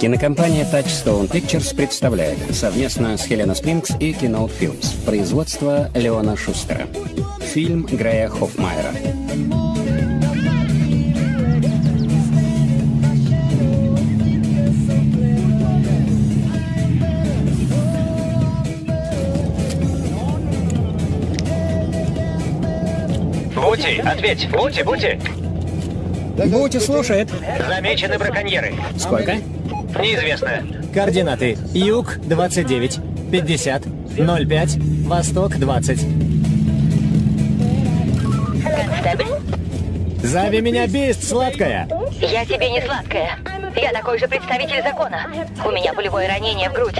Кинокомпания Touchstone Pictures представляет совместно с Хелена Спрингс и Keynote Films производство Леона Шустера. Фильм Грея Хоффмайера. Бути, ответь! Бути, Бути! Бути слушает. Замечены браконьеры. Сколько? Неизвестно. Координаты. Юг 29, 50, 05, Восток 20. Констебль? Зови меня Бист, сладкая. Я тебе не сладкая. Я такой же представитель закона. У меня пулевое ранение в грудь.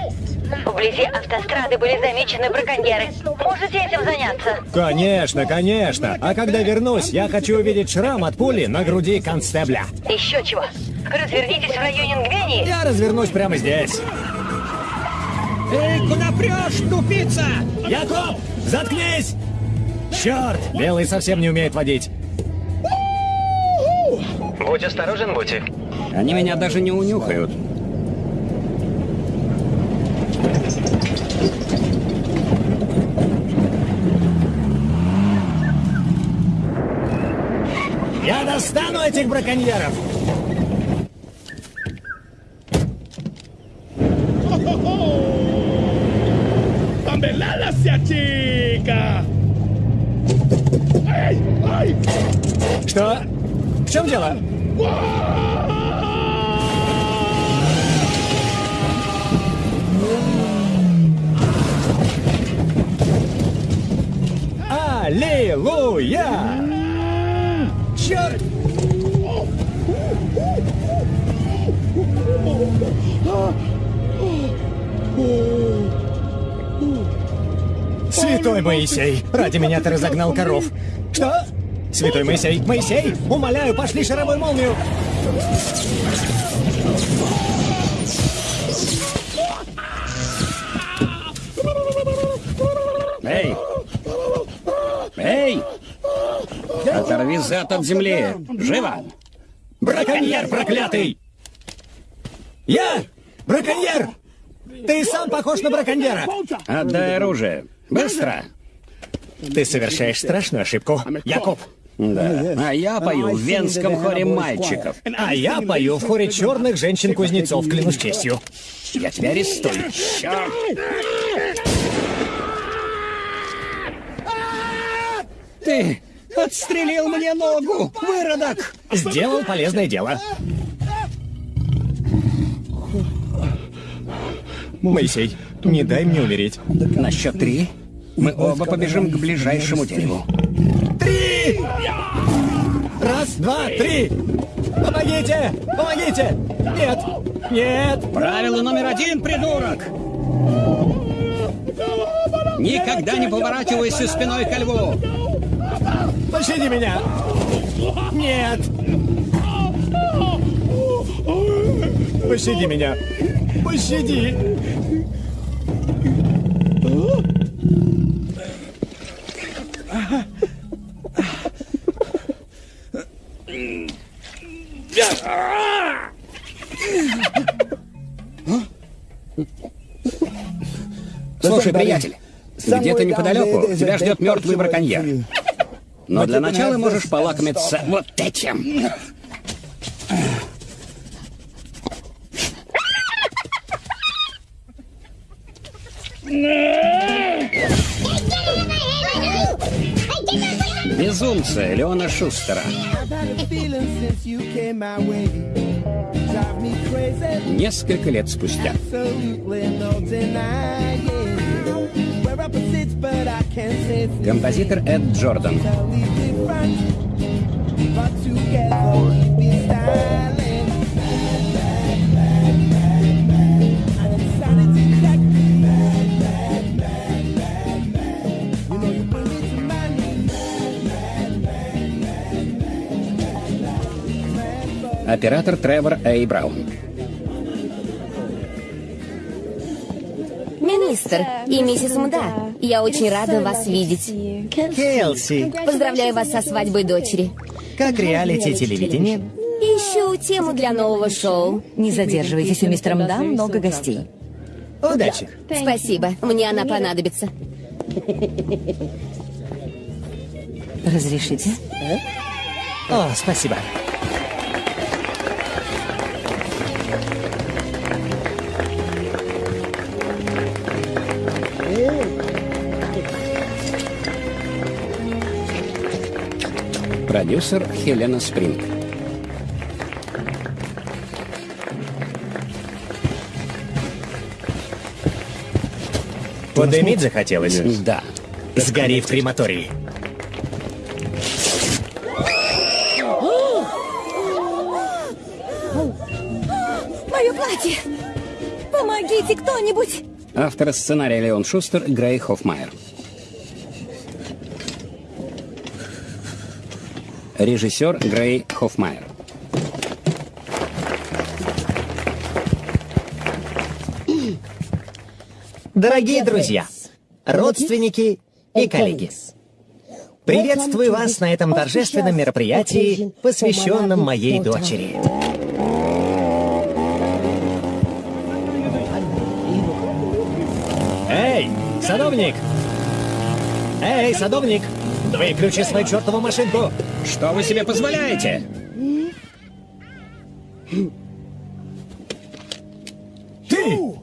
Вблизи автострады были замечены браконьеры. Можете этим заняться? Конечно, конечно. А когда вернусь, я хочу увидеть шрам от пули на груди констебля. Еще чего? Развернитесь в районе Нгвении. Я развернусь прямо здесь. Эй, куда прешь, тупица? Якоб, заткнись! Черт, Белый совсем не умеет водить. Будь осторожен, Бути. Они меня даже не унюхают. Я достану этих браконьеров! Чем дело? Аллилуйя! Черт! Святой Моисей, ради меня ты разогнал коров. Святой Моисей, Моисей, умоляю, пошли шаровую молнию. Эй! Эй! Оторви зад от земли! Живо! Браконьер проклятый! Я? Браконьер! Ты сам похож на браконьера! Отдай оружие! Быстро! Ты совершаешь страшную ошибку. Якоб, Да. А я пою в венском хоре мальчиков. а я пою в хоре черных женщин-кузнецов, клянусь честью. Я тебя арестую. Черт! Ты отстрелил мне ногу, выродок! Сделал полезное дело. Моисей, не дай мне умереть. На счет три мы оба побежим к ближайшему дереву. Три! Раз, два, три! Помогите! Помогите! Нет! Нет! Правило номер один, придурок! Никогда не поворачивайся спиной ко льву! Пощади меня! Нет! Пощади меня! Пощади! Слушай, приятель, где-то неподалеку тебя ждет мертвый браконьер. Но для начала можешь полакомиться вот этим. Безумцы Леона Шустера. Несколько лет спустя. Композитор Эд Джордан. Оператор Тревор Эй Браун. Министр и миссис Мда, я очень рада вас видеть. Келси, Поздравляю вас со свадьбой дочери. как реалити телевидение? Ищу тему для нового шоу. Не задерживайтесь, у мистера Мда много гостей. Удачи. Спасибо, мне она понадобится. Разрешите? О, спасибо. Продюсер Хелена Спринг. Подымить захотелось? Да. Сгори в крематории. Мое платье! Помогите кто-нибудь! Автор сценария Леон Шустер, Грей Хоффмайер. Режиссер Грей Хоффмайер. Дорогие друзья, родственники и коллеги, приветствую вас на этом торжественном мероприятии, посвященном моей дочери. Эй, садовник! Эй, садовник! Выключи свою чертову машинку! Что вы себе позволяете? Ты?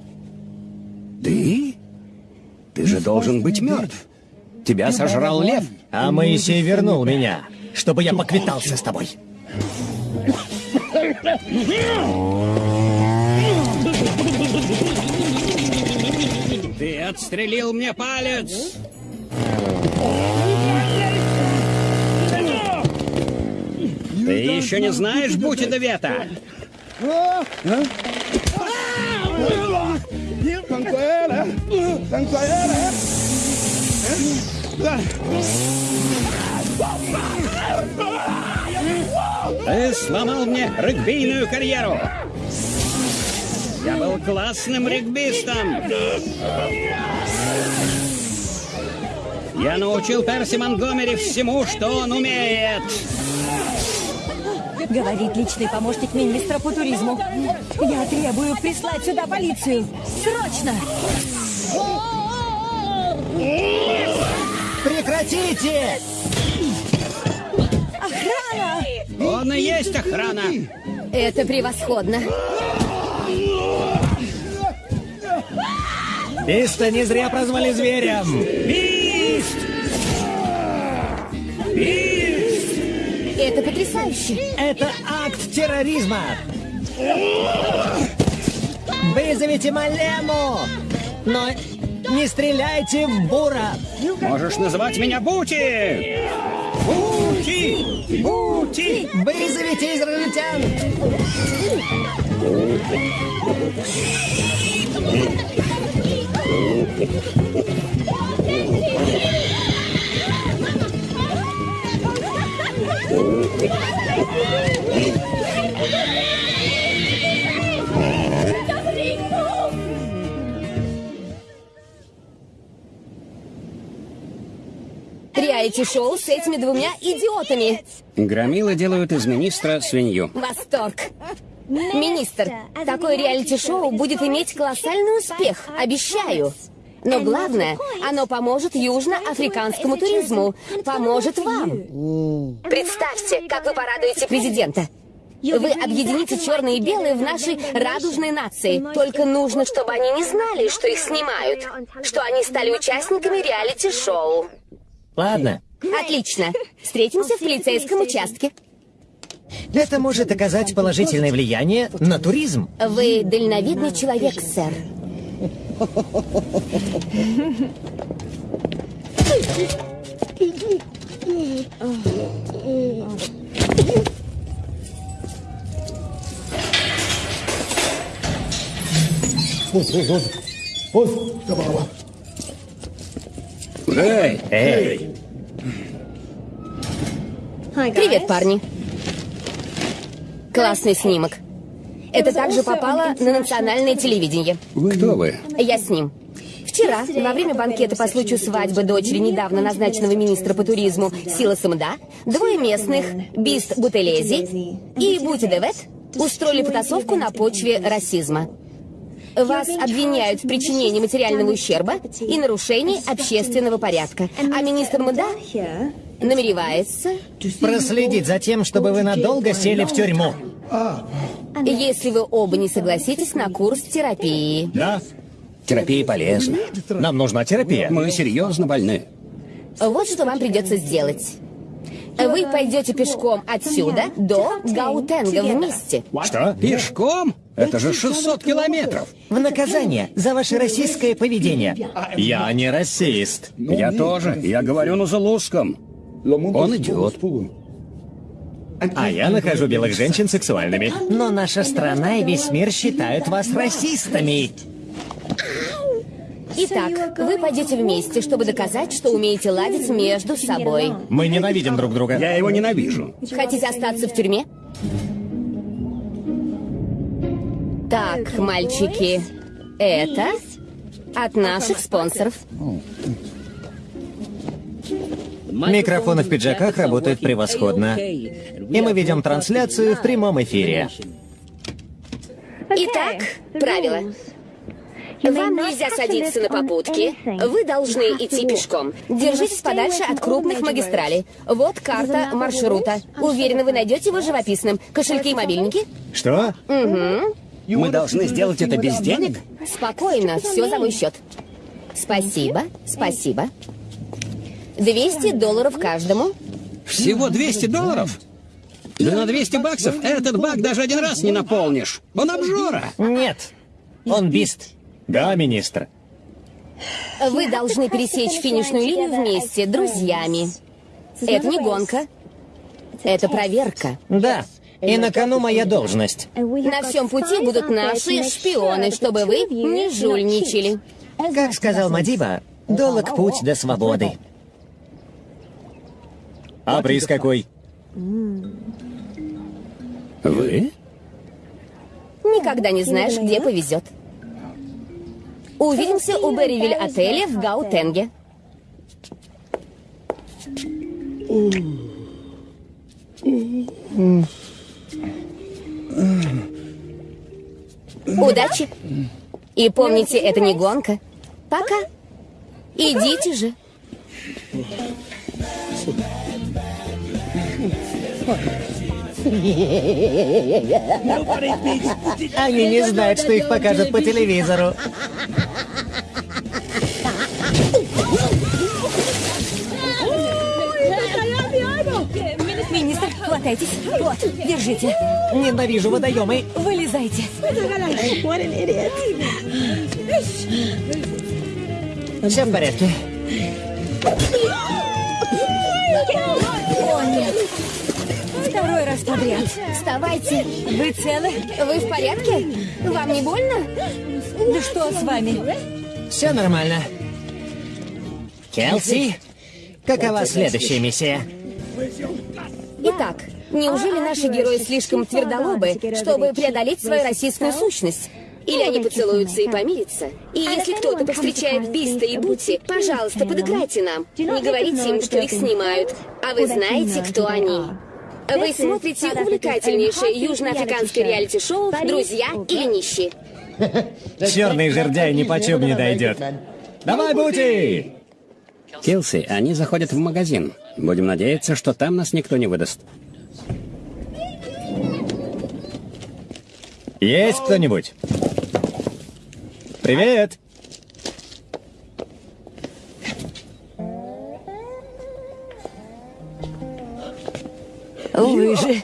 Ты же должен быть мертв. Тебя сожрал лев. А Моисей вернул меня, чтобы я поквитался с тобой. Ты отстрелил мне палец! Ты еще не знаешь Бути Вета? Ты сломал мне регбийную карьеру! Я был классным регбистом! Я научил Перси Монгомери всему, что он умеет! Говорит личный помощник министра по туризму. Я требую прислать сюда полицию. Срочно! Прекратите! Охрана! Он и есть охрана! Это превосходно. Биста не зря прозвали зверем. Бист! Это потрясающе. Это акт терроризма. Вызовите Малему! Но не стреляйте в Бура! Можешь называть меня Бути! Бути! Бути! Вызовите израильтян! Реалити-шоу с этими двумя идиотами. Громилы делают из министра свинью. Восторг. Министр, такое реалити-шоу будет иметь колоссальный успех, обещаю. Но главное, оно поможет южноафриканскому туризму, поможет вам. Представьте, как вы порадуете президента. Вы объедините черные и белые в нашей радужной нации. Только нужно, чтобы они не знали, что их снимают, что они стали участниками реалити-шоу. Ладно, Отлично. Встретимся в полицейском участке. это может оказать положительное влияние на туризм. Вы дальновидный человек, сэр. Эй! Эй, Привет, парни. Классный снимок. Это также попало на национальное телевидение. Кто вы? Я с ним. Вчера, во время банкета по случаю свадьбы дочери недавно назначенного министра по туризму Сила Самда, двое местных, Бист Бутелези и Бути Девет, устроили потасовку на почве расизма. Вас обвиняют в причинении материального ущерба и нарушении общественного порядка. А министр Муда намеревается, Проследить за тем, чтобы вы надолго сели в тюрьму. если вы оба не согласитесь на курс терапии. Да? Терапия полезна. Нам нужна терапия. Мы серьезно больны. Вот что вам придется сделать. Вы пойдете пешком отсюда до Гаутенга вместе. Что? Пешком? Это же 600 километров. В наказание за ваше российское поведение. Я не расист. Я тоже. Я говорю на зулузском. Он идет. А я нахожу белых женщин сексуальными. Но наша страна и весь мир считают вас расистами. Итак, вы пойдете вместе, чтобы доказать, что умеете ладить между собой. Мы ненавидим друг друга. Я его ненавижу. Хотите остаться в тюрьме? Так, мальчики, это от наших спонсоров. Микрофоны в пиджаках работают превосходно. И мы ведем трансляцию в прямом эфире. Итак, правила. Вам нельзя садиться на попутки. Вы должны идти пешком. Держитесь подальше от крупных магистралей. Вот карта маршрута. Уверена, вы найдете его живописным. Кошельки и мобильники? Что? Мы должны сделать это без денег? Спокойно, все за мой счет. Спасибо, спасибо. 200 долларов каждому. Всего 200 долларов? Да на 200 баксов этот бак даже один раз не наполнишь. Он обжора. Нет. Он бист. Да, министр. Вы должны пересечь финишную линию вместе, друзьями. Это не гонка. Это проверка. Да. И на кону моя должность. На всем пути будут наши шпионы, чтобы вы не жульничали. Как сказал Мадиба, долг путь до свободы. А приз какой? Вы? Никогда не знаешь, где повезет. Увидимся у Берривиль отеля в Гаутенге. Удачи. И помните, это не гонка. Пока. Идите же. Они не знают, что их покажут по телевизору. Министр, хватайтесь. Вот, держите. Ненавижу водоемы. Вылезайте. Все в порядке. О, нет. Второй раз подряд. Вставайте. Вы целы? Вы в порядке? Вам не больно? Да что с вами? Все нормально. Келси, какова следующая миссия? Итак, неужели наши герои слишком твердолобы, чтобы преодолеть свою российскую сущность? Или они поцелуются и помирятся? И если кто-то повстречает Биста и Бути, пожалуйста, подыграйте нам. Не говорите им, что их снимают. А вы знаете, кто они. Вы смотрите увлекательнейшее южноафриканское реалити-шоу «Друзья или нищие». Черный жердяй ни почем не дойдет. Давай, Бути! Килси, они заходят в магазин. Будем надеяться, что там нас никто не выдаст. Есть кто-нибудь? Привет! Вы же...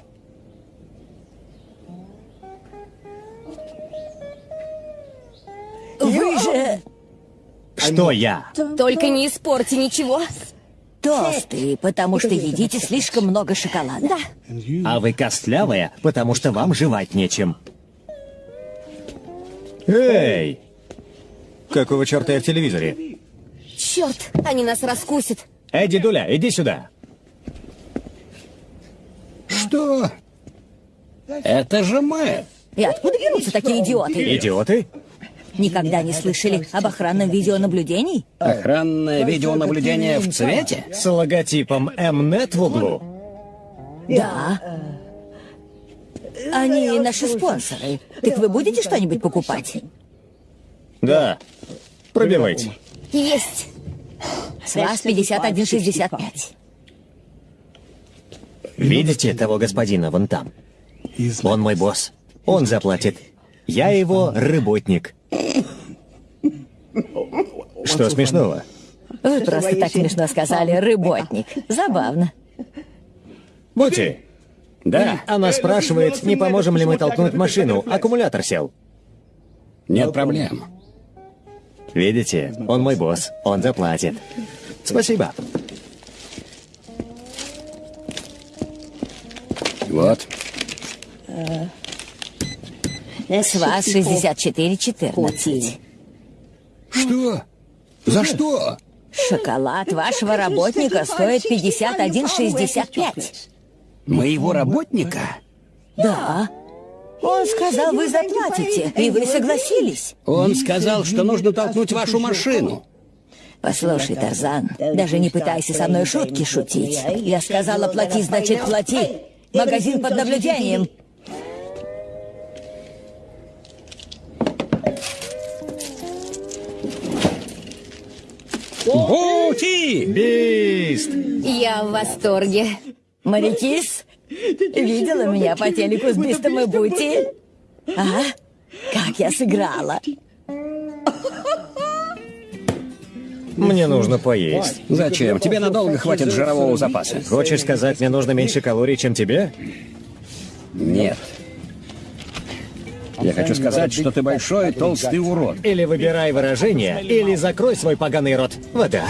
Вы же Что я? Только не испорти ничего. толстые, потому что едите слишком много шоколада. Да. А вы костлявая, потому что вам жевать нечем. Эй! Какого черта я в телевизоре? Черт, они нас раскусят. Эй, дедуля, иди сюда. Что? Это же мы. И откуда берутся такие идиоты? Идиоты? Никогда не слышали об охранном видеонаблюдении? Охранное видеонаблюдение в цвете? С логотипом Mnet в углу. Да. Они наши спонсоры. Так вы будете что-нибудь покупать? Да. Пробивайте. Есть. С вас 51,65. Видите того господина вон там? Он мой босс. Он заплатит. Я его работник. Что смешного? Вы просто так смешно сказали, рыботник. Забавно. Бути, Да. она спрашивает, не поможем ли мы толкнуть машину. Аккумулятор сел. Нет проблем. Видите, он мой босс. Он заплатит. Спасибо. Вот. С вас 64,14. Что? За что? Шоколад вашего работника стоит 51,65. Моего работника? Да. Он сказал, вы заплатите, и вы согласились. Он сказал, что нужно толкнуть вашу машину. Послушай, Тарзан, даже не пытайся со мной шутки шутить. Я сказала, плати, значит, плати. Магазин под наблюдением. Бути! Бист! Я в восторге. Марикис, видела меня по телеку с Бистом и Бути? А? Как я сыграла. Мне нужно поесть. Зачем? Тебе надолго хватит жирового запаса. Хочешь сказать, мне нужно меньше калорий, чем тебе? Нет. Я хочу сказать, что ты большой толстый урод. Или выбирай выражение, или закрой свой поганый рот. Вода.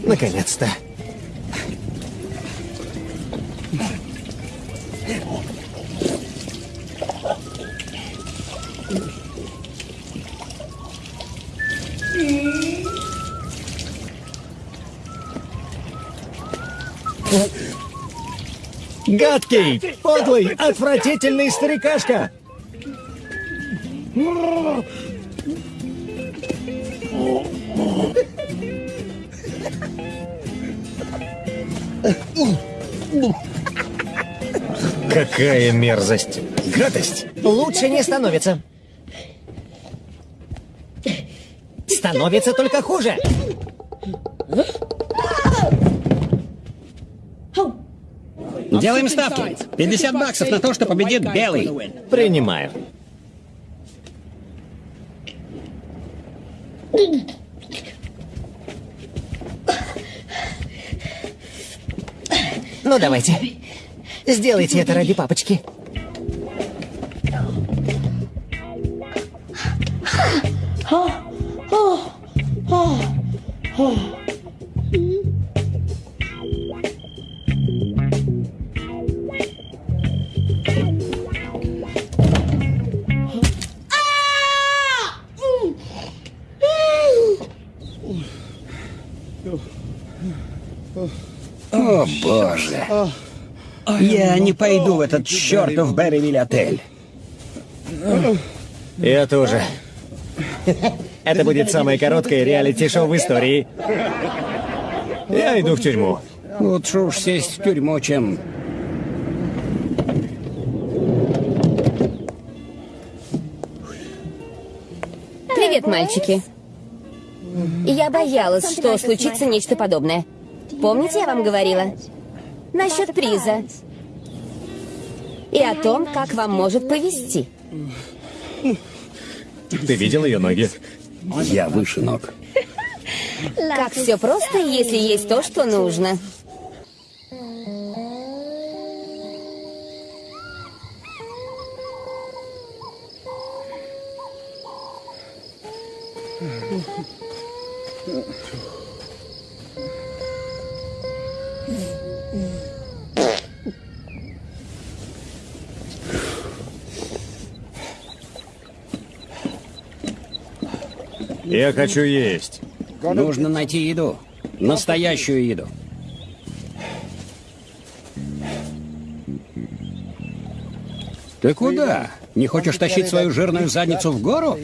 Наконец-то. Гадкий, подлый, отвратительный старикашка! Какая мерзость! Гадость! Лучше не становится. Становится только хуже! Делаем ставки. 50 баксов на то, что победит белый. Принимаю. Ну, давайте. Сделайте это ради папочки. О, боже. Я не пойду в этот чертов Берривиль отель. Я тоже. Это будет самое короткое реалити-шоу в истории. Я иду в тюрьму. Лучше уж сесть в тюрьму, чем... Привет, мальчики. Я боялась, что случится нечто подобное. Помните, я вам говорила? Насчет приза. И о том, как вам может повезти. Ты видел ее ноги? Я выше ног. Как все просто, если есть то, что нужно. Я хочу есть. Нужно найти еду. Настоящую еду. Ты куда? Не хочешь тащить свою жирную задницу в гору?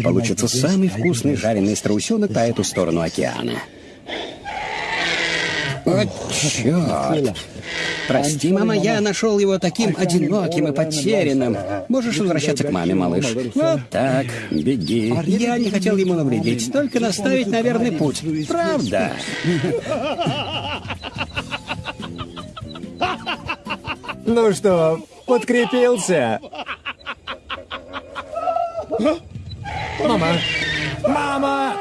Тебя получится самый вкусный жареный страусенок по эту сторону океана. О, черт! Прости, мама, я нашел его таким одиноким и потерянным. Можешь возвращаться к маме, малыш. Вот так, беги. Я не хотел ему навредить, только наставить на верный путь. Правда? Ну что, подкрепился? Мама! Мама!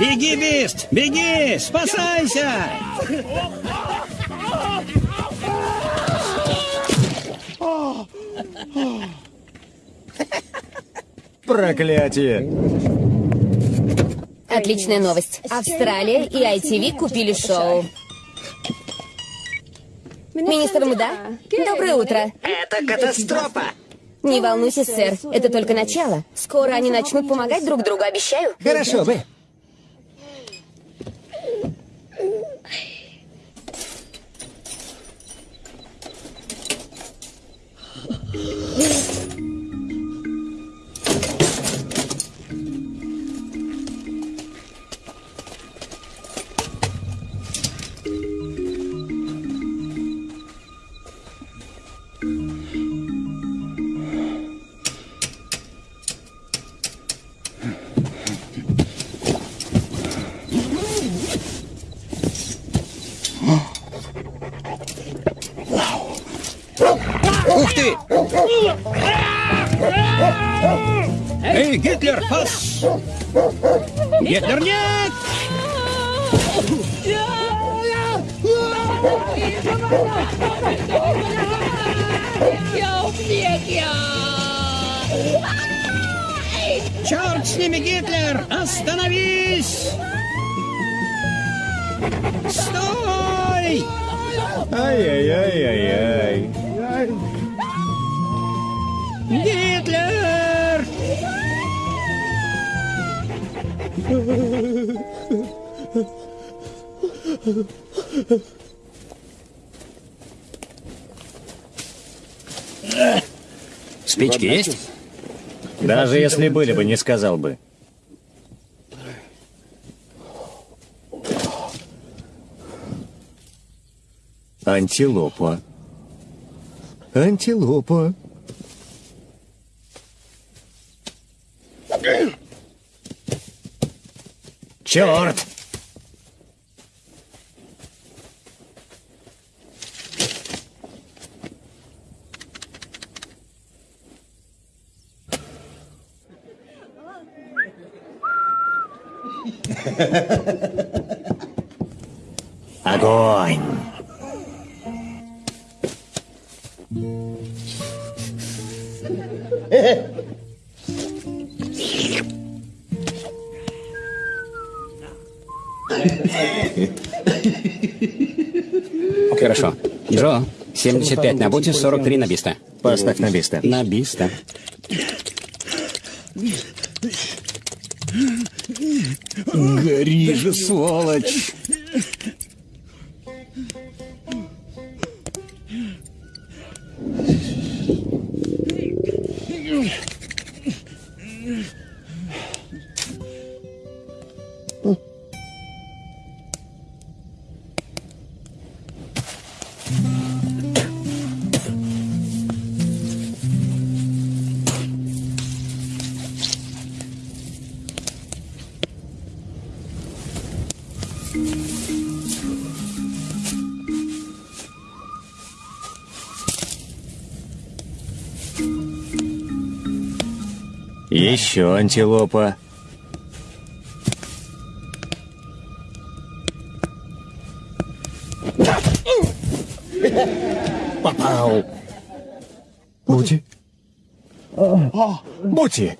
Беги, Бист! Беги! Спасайся! Проклятие! Отличная новость. Австралия и ITV купили шоу. Министр Мда, доброе утро. Это катастрофа! Не волнуйся, сэр, это только начало. Скоро они начнут помогать друг другу, обещаю. Хорошо бы. Ух если были бы, не сказал бы. Антилопа. Антилопа. Черт! Огонь! Хорошо. Джо, 75 на буте, 43 на биста. Поставь на биста. На биста. Же, сволочь! Еще антилопа. Попал. Бути? Бути!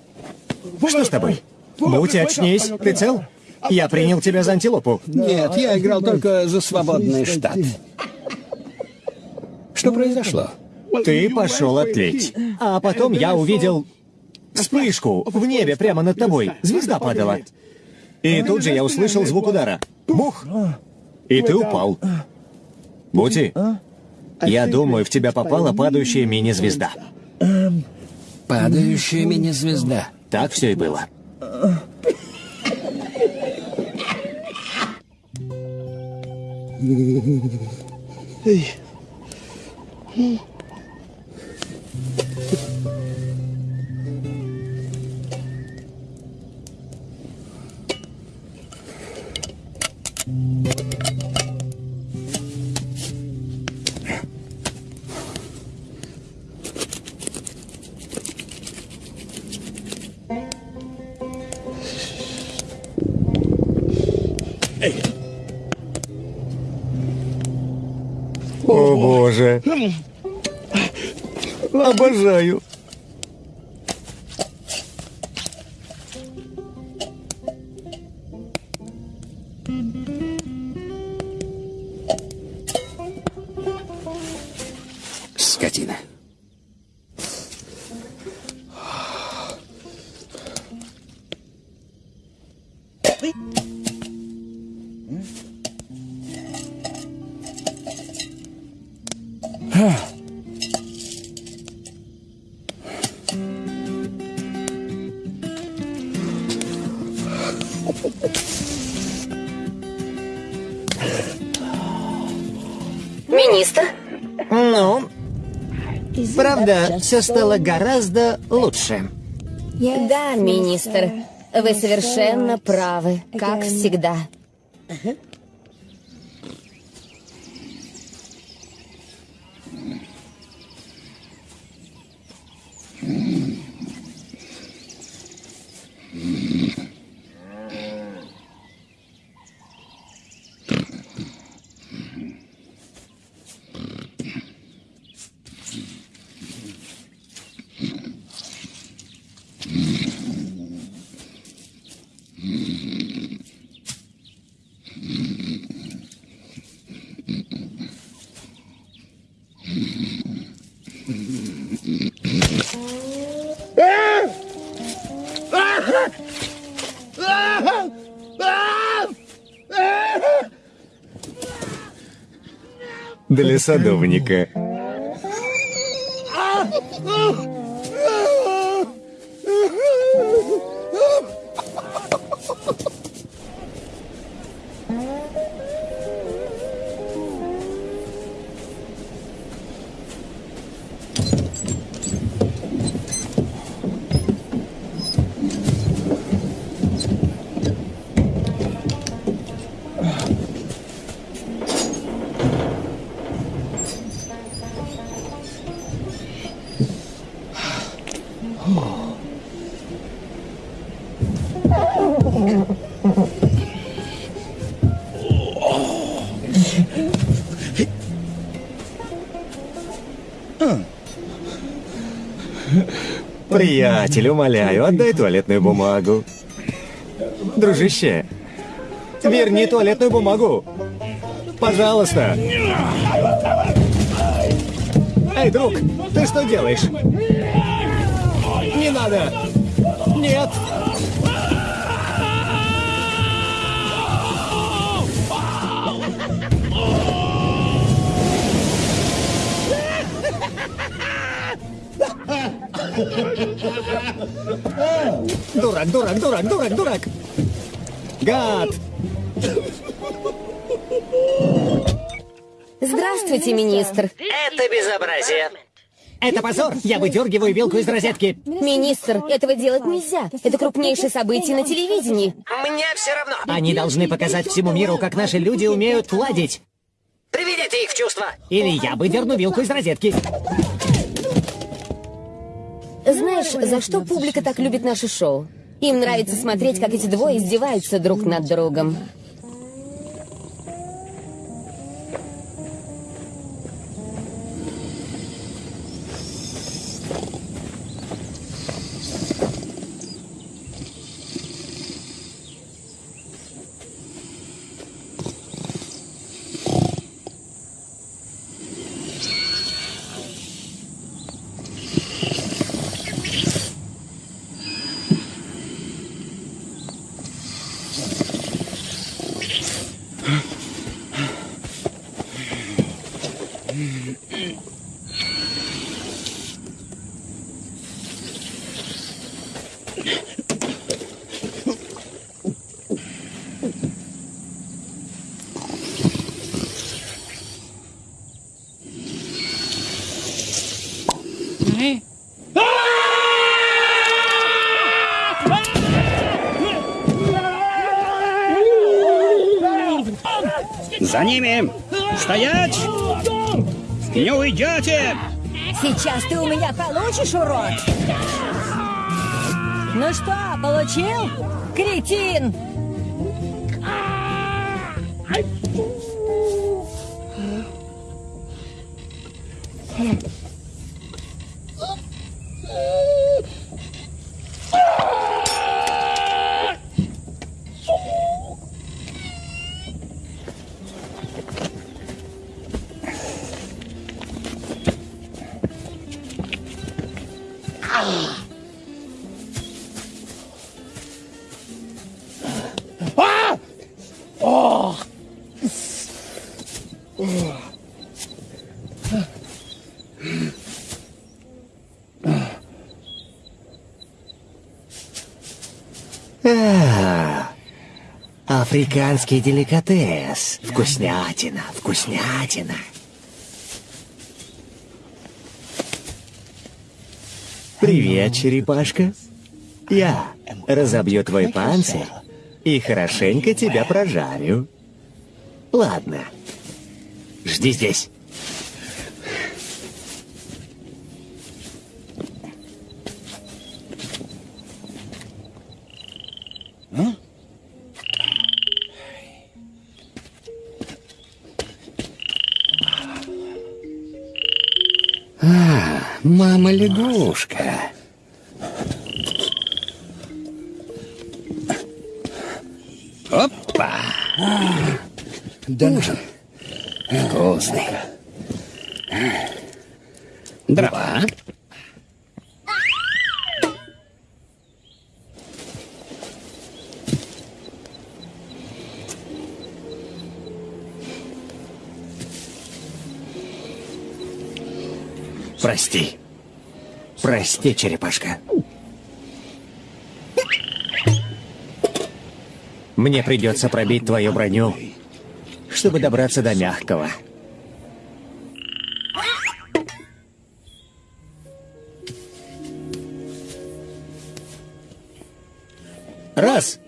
Что с тобой? Бути, очнись. Ты цел? Я принял тебя за антилопу. Нет, я играл только за свободный штат. Что произошло? Ты пошел отлить. А потом я увидел вспышку в небе прямо над тобой. Звезда падала. И тут же я услышал звук удара. Бух! И ты упал. Бути, я думаю, в тебя попала падающая мини-звезда. Падающая мини-звезда. Так все и было. О Обожаю. Правда, все стало гораздо лучше. Да, министр. Вы совершенно правы, как всегда. Для садовника. Приятель, умоляю, отдай туалетную бумагу. Дружище, верни туалетную бумагу. Пожалуйста. Эй, друг, ты что делаешь? Не надо. Нет. Дурак, дурак, дурак, дурак, дурак. Гад. Здравствуйте, министр. Это безобразие. Это позор. Я выдергиваю вилку из розетки. Министр, этого делать нельзя. Это крупнейшее событие на телевидении. Мне все равно. Они должны показать всему миру, как наши люди умеют ладить. Приведите их в чувство. Или я выдерну вилку из розетки. За что публика так любит наше шоу? Им нравится смотреть, как эти двое издеваются друг над другом. За ними! Стоять! Не уйдете! Сейчас ты у меня получишь, урод! Ну что, получил? Кретин! Африканский деликатес. Вкуснятина, вкуснятина. Привет, черепашка. Я разобью твой панцирь и хорошенько тебя прожарю. Ладно. Жди здесь. Мама лягушка. Опа! Ужин. Вкусный. Дрова. Прости. Прости, черепашка. Мне придется пробить твою броню, чтобы добраться до мягкого. Раз.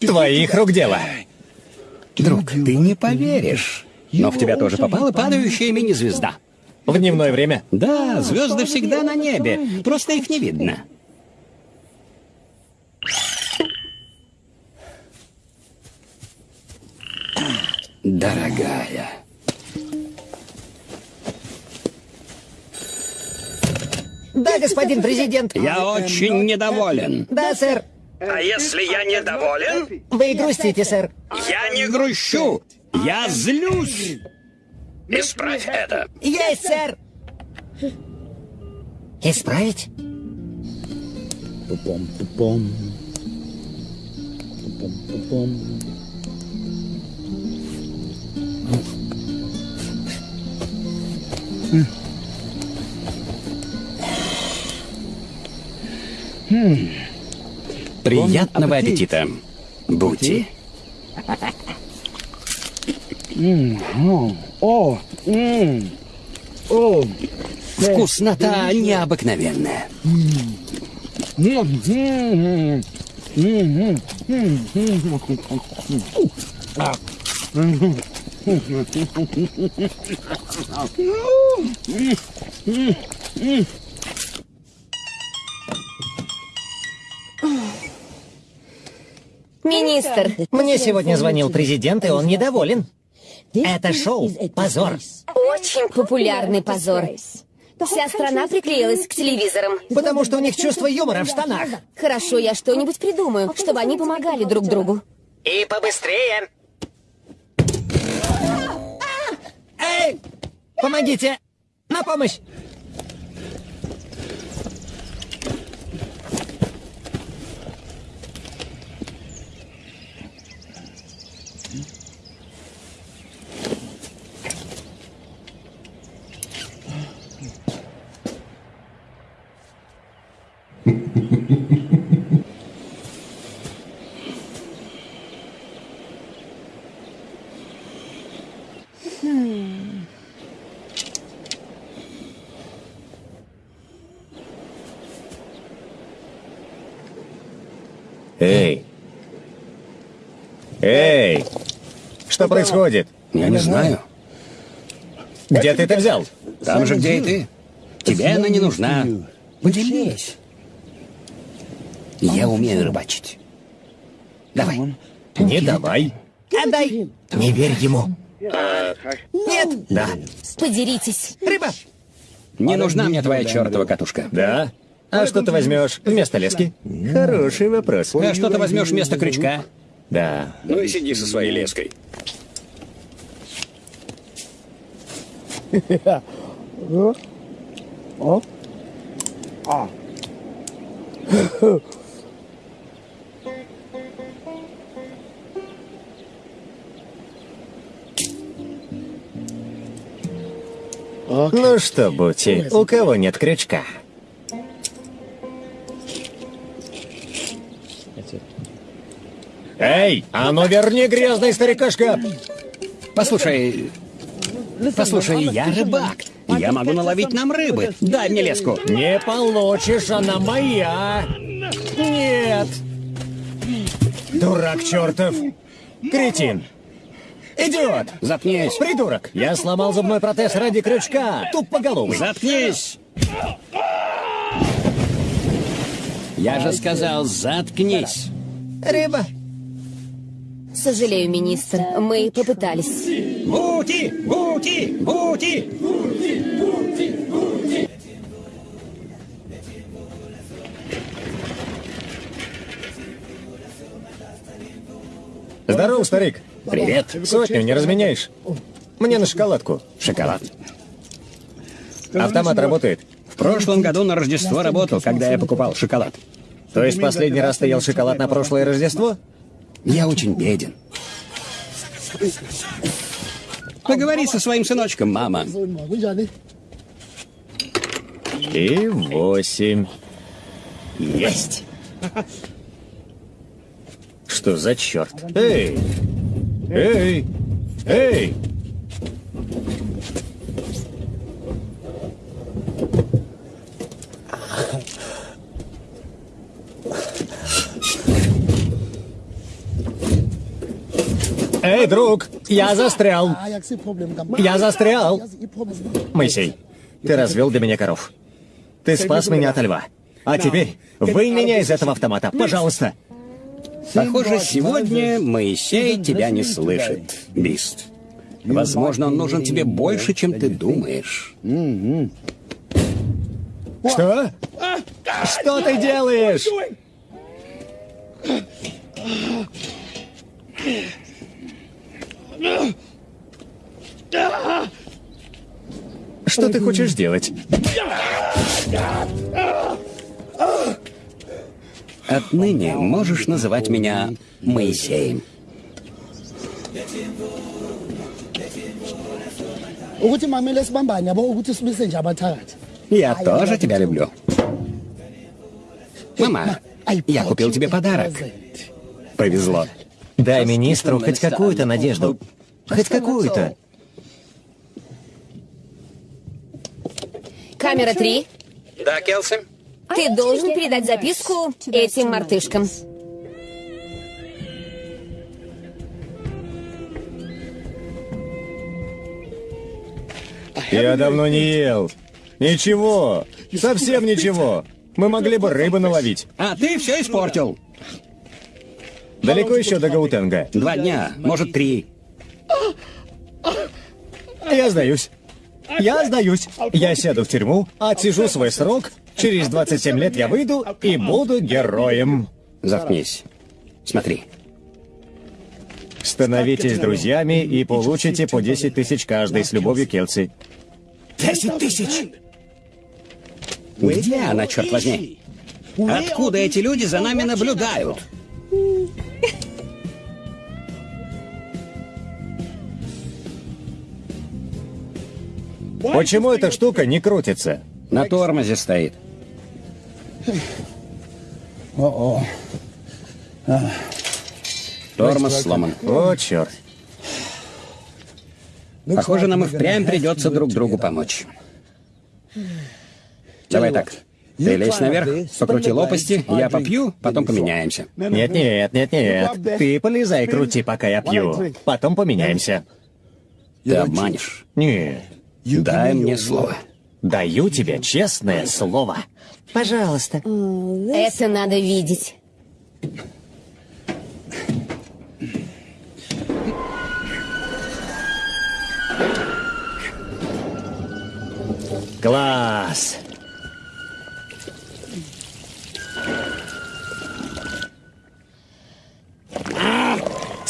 Твоих рук дело. Друг, ты не поверишь. Но в тебя тоже попала падающая мини-звезда. В дневное время. Да, звезды всегда на небе, просто их не видно. Дорогая. Да, господин президент. Я очень недоволен. Да, сэр. А если я недоволен? Вы грустите, сэр. Я не грущу. Я злюсь. Исправь это. Есть, сэр. Исправить? Пупом, пупом. Пупом, пупом. Hmm. Приятного аппетита, Бути. Вкуснота необыкновенная. Министр, Мне сегодня звонил президент, и он недоволен. Это шоу — позор. очень популярный позор. Вся страна приклеилась к телевизорам. Потому что у них чувство юмора в штанах. Хорошо, я что-нибудь придумаю, чтобы они помогали друг другу. И побыстрее. Эй! Помогите! На помощь! Эй! Эй! Что происходит? Я не знаю. Где ты это взял? Там же, где и ты. Тебе она не нужна. Поделись. Я умею рыбачить. Давай. Не давай. Отдай! Не верь ему. Нет! Да. Подеритесь. Рыба! Не нужна мне твоя чертова катушка. Да? А что ты возьмешь вместо лески? Хороший вопрос. А что ты возьмешь вместо крючка? Да. Ну и сиди со своей леской. Ну что, Бути, у кого нет крючка? Эй, а ну верни грязный старикашка! Послушай, послушай, я рыбак. Я могу наловить нам рыбы. Дай мне леску. Не получишь, она моя! Нет! Дурак чертов! Кретин! Идиот! Заткнись. Придурок! Я сломал зубной протез ради крючка! Тупоголовый! Заткнись. Я же сказал, заткнись. Рыба! Сожалею, министр, мы попытались. Бути, бути, бути. Здорово, старик! Привет. Сотню не разменяешь? Мне на шоколадку. Шоколад. Автомат работает. В прошлом году на Рождество работал, когда я покупал шоколад. То есть последний раз ты ел шоколад на прошлое Рождество? Я очень беден. Поговори со своим сыночком, мама. И восемь. Есть. Что за черт? Эй! Эй! Эй! Эй, друг, я застрял. Я застрял. Моисей, ты развел для меня коров. Ты спас меня от льва. А теперь вынь меня из этого автомата, пожалуйста. Похоже, сегодня Моисей тебя не слышит, Бист. Возможно, он нужен тебе больше, чем ты думаешь. Что? Что ты делаешь? Что ты хочешь сделать? Отныне можешь называть меня Моисеем. Я тоже тебя люблю. Мама, я купил тебе подарок. Повезло. Дай министру хоть какую-то надежду. Хоть какую-то. Камера 3. Да, Келси? Ты должен передать записку этим мартышкам. Я давно не ел. Ничего. Совсем ничего. Мы могли бы рыбы наловить. А ты все испортил. Далеко еще до Гаутенга? Два дня, может, три. Я сдаюсь. Я сдаюсь. Я сяду в тюрьму, отсижу свой срок. Через 27 лет я выйду и буду героем. Заткнись. Смотри. Становитесь друзьями и получите по 10 тысяч каждый с любовью Келси. Десять тысяч! Где она, черт возьми? Откуда эти люди за нами наблюдают? Почему эта штука не крутится? На тормозе стоит. О-о. Тормоз сломан. О, черт. Похоже, нам и впрямь придется друг другу помочь. Давай так. Ты лезь наверх, покрути лопасти, я попью, потом поменяемся. Нет, нет, нет, нет. Ты полезай, крути, пока я пью. Потом поменяемся. Ты обманешь. Нет. Дай мне слово. Даю тебе честное слово. Пожалуйста. Это надо видеть. Класс.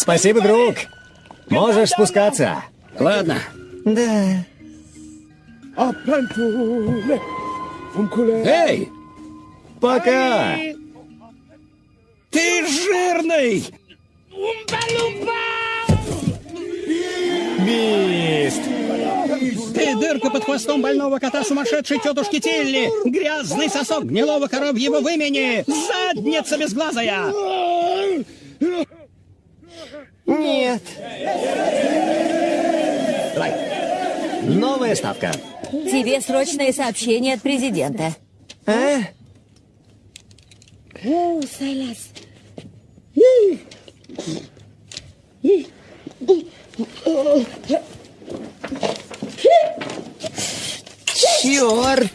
Спасибо, друг. Можешь спускаться. Ладно, Да. Эй, Пока. ты жирный! Бист. Ты дырка под хвостом больного кота сумасшедшей тетушки Тилли! Грязный сосок гнилого коровьего вымени! Задница безглазая! Нет. Новая ставка. Тебе срочное сообщение от президента. А? Черт!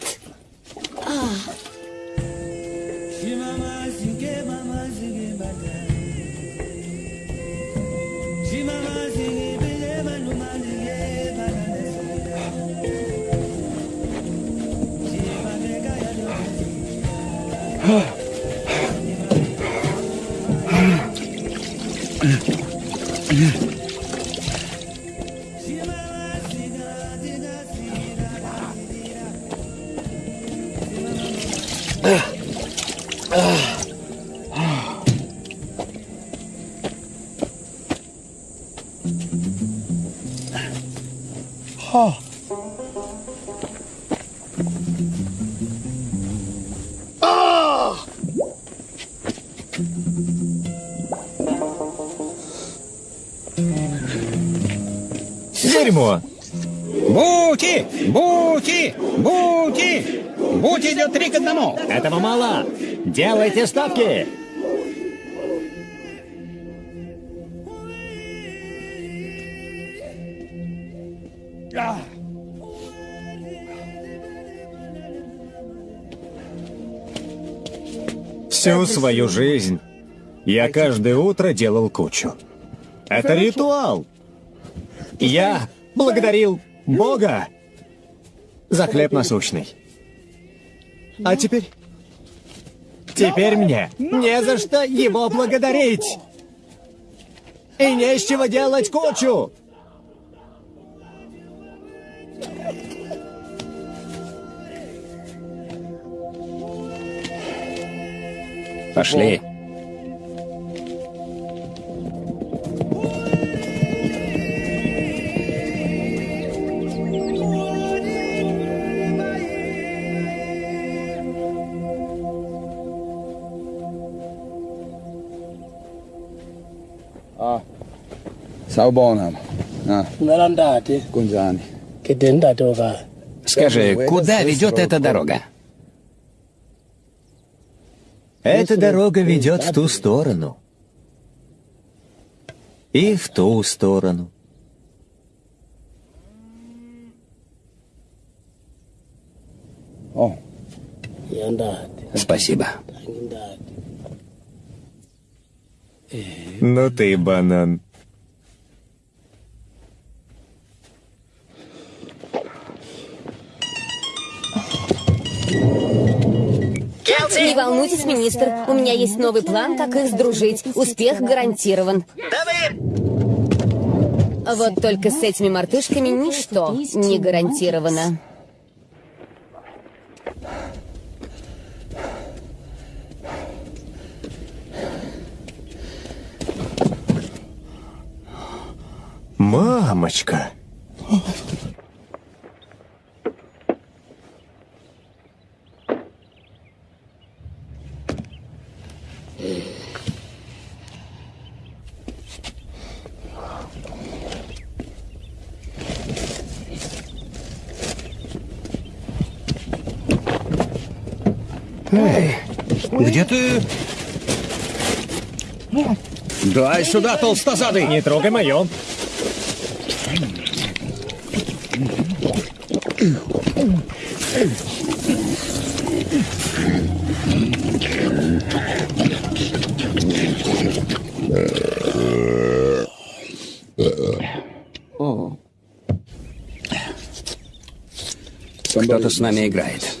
Ah. ah. ah. Дерьмо. Бути! Бути! Бути! Бути идет три к одному! Этого мало. Делайте ставки. Всю свою жизнь я каждое утро делал кучу. Это ритуал. Я благодарил Бога за хлеб насущный. А теперь... Теперь мне не за что его благодарить. И не с чего делать кучу. Пошли. Саубона. А. Kunjani. Скажи, куда ведет эта дорога? Эта дорога ведет в ту сторону. И в ту сторону. Спасибо. Ну ты банан. Не волнуйтесь, министр. У меня есть новый план, как их сдружить. Успех гарантирован. Вот только с этими мартышками ничто не гарантировано. Мамочка. Эй, где ты? Дай сюда, толстозадый! Не трогай мое. Кто-то с нами играет.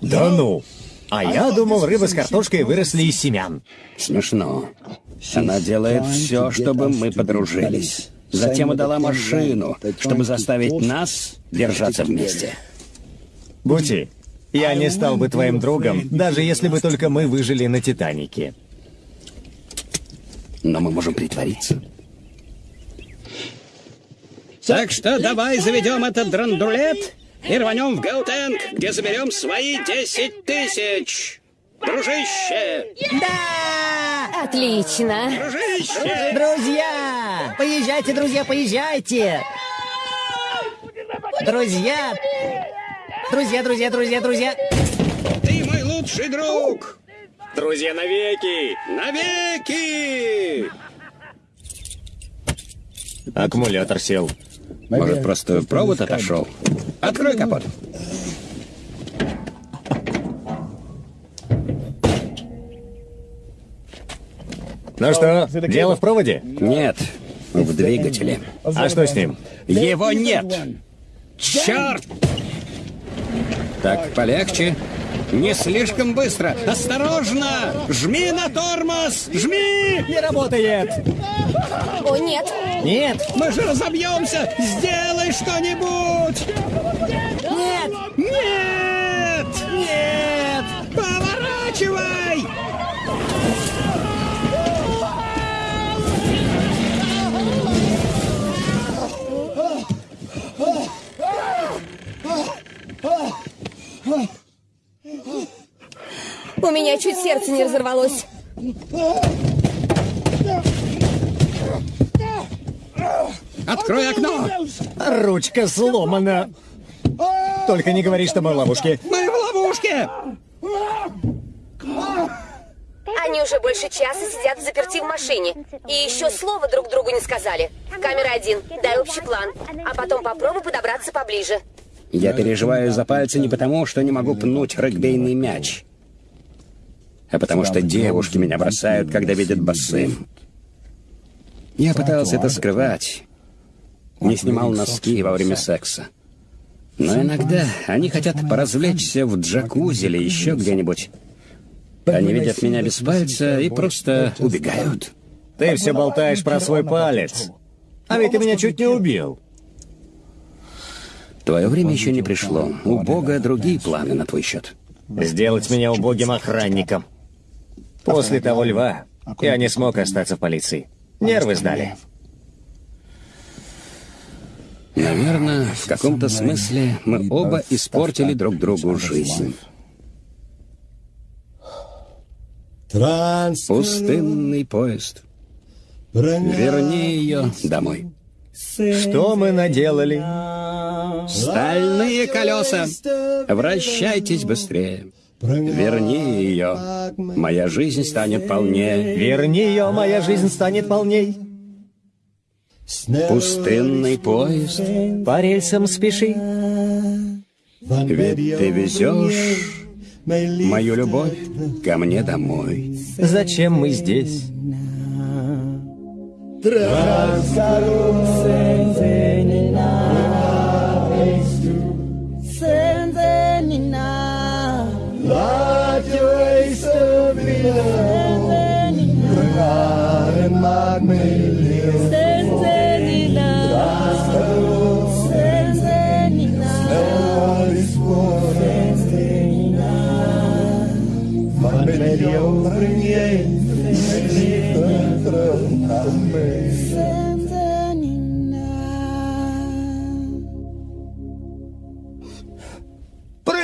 Да ну. А я думал, рыба с картошкой выросли из семян. Смешно. Она делает все, чтобы мы подружились. Затем отдала машину, чтобы заставить нас держаться вместе. Бути, я не стал бы твоим другом, даже если бы только мы выжили на Титанике. Но мы можем притвориться. Так что давай заведем этот драндулет и рванем в Гаутенг, где заберем свои 10 тысяч. Дружище! Отлично. Дружище! Друзья! Поезжайте, друзья, поезжайте! Друзья! Друзья, друзья, друзья, друзья! Ты мой лучший друг! Друзья навеки! Навеки! Аккумулятор сел. Может, просто провод отошел? Открой капот. Ну что, дело в проводе? Нет, в двигателе. А что с ним? Его нет! Черт! Так, полегче. Не слишком быстро. Осторожно! Жми на тормоз! Жми! Не работает! О, нет. Нет! Мы же разобьемся! Сделай что-нибудь! Нет! Нет! Нет! Поворачивай! У меня чуть сердце не разорвалось. Открой окно! Ручка сломана. Только не говори, что мы в ловушке. Мы в ловушке! Они уже больше часа сидят в заперти в машине. И еще слова друг другу не сказали. Камера один, дай общий план. А потом попробуй подобраться поближе. Я переживаю за пальцы не потому, что не могу пнуть регбейный мяч, а потому что девушки меня бросают, когда видят босым. Я пытался это скрывать. Не снимал носки во время секса. Но иногда они хотят поразвлечься в джакузи или еще где-нибудь. Они видят меня без пальца и просто убегают. Ты все болтаешь про свой палец. А ведь ты меня чуть не убил. Твое время еще не пришло. У Бога другие планы на твой счет. Сделать меня убогим охранником. После того льва я не смог остаться в полиции. Нервы сдали. Наверное, в каком-то смысле мы оба испортили друг другу жизнь. Пустынный поезд. Верни ее домой. Что мы наделали? Стальные колеса. Вращайтесь быстрее. Верни ее. Моя жизнь станет полнее. Верни ее, моя жизнь станет полней. Пустынный поезд. По рельсам спеши. Ведь ты везешь мою любовь ко мне домой. Зачем мы здесь?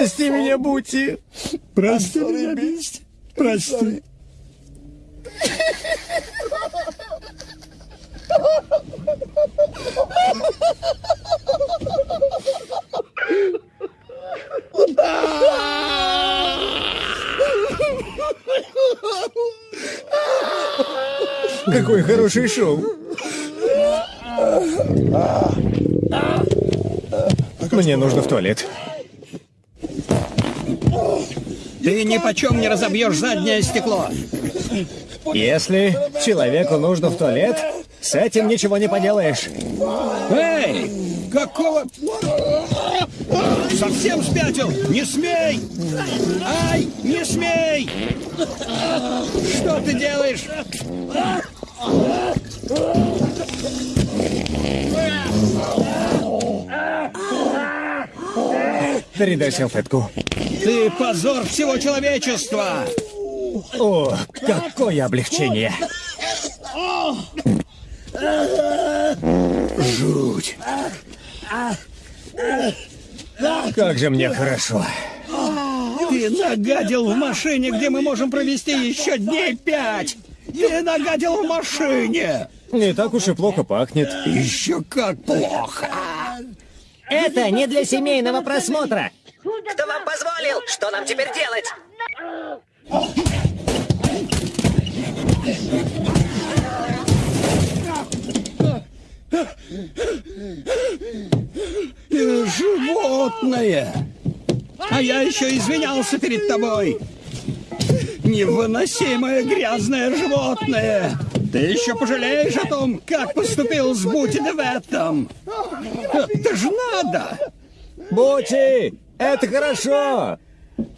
Прости меня, Бути. Прости меня, Бити. Прости. Какое хорошее шоу. Мне нужно в туалет. Ты ни почем не разобьешь заднее стекло. Если человеку нужно в туалет, с этим ничего не поделаешь. Эй! Какого... Совсем спятил? Не смей! Ай! Не смей! Что ты делаешь? Передай салфетку. Ты позор всего человечества! О, какое облегчение. Жуть. Как же мне хорошо. Ты нагадил в машине, где мы можем провести еще дней пять! Ты нагадил в машине! Не так уж и плохо пахнет. Еще как плохо! Это не для семейного просмотра. Кто вам позволил? Что нам теперь делать? Животное! А я еще извинялся перед тобой! Невыносимое грязное животное! Ты еще пожалеешь о том, как поступил с Бути Деветом! Это же надо! Бути, это хорошо.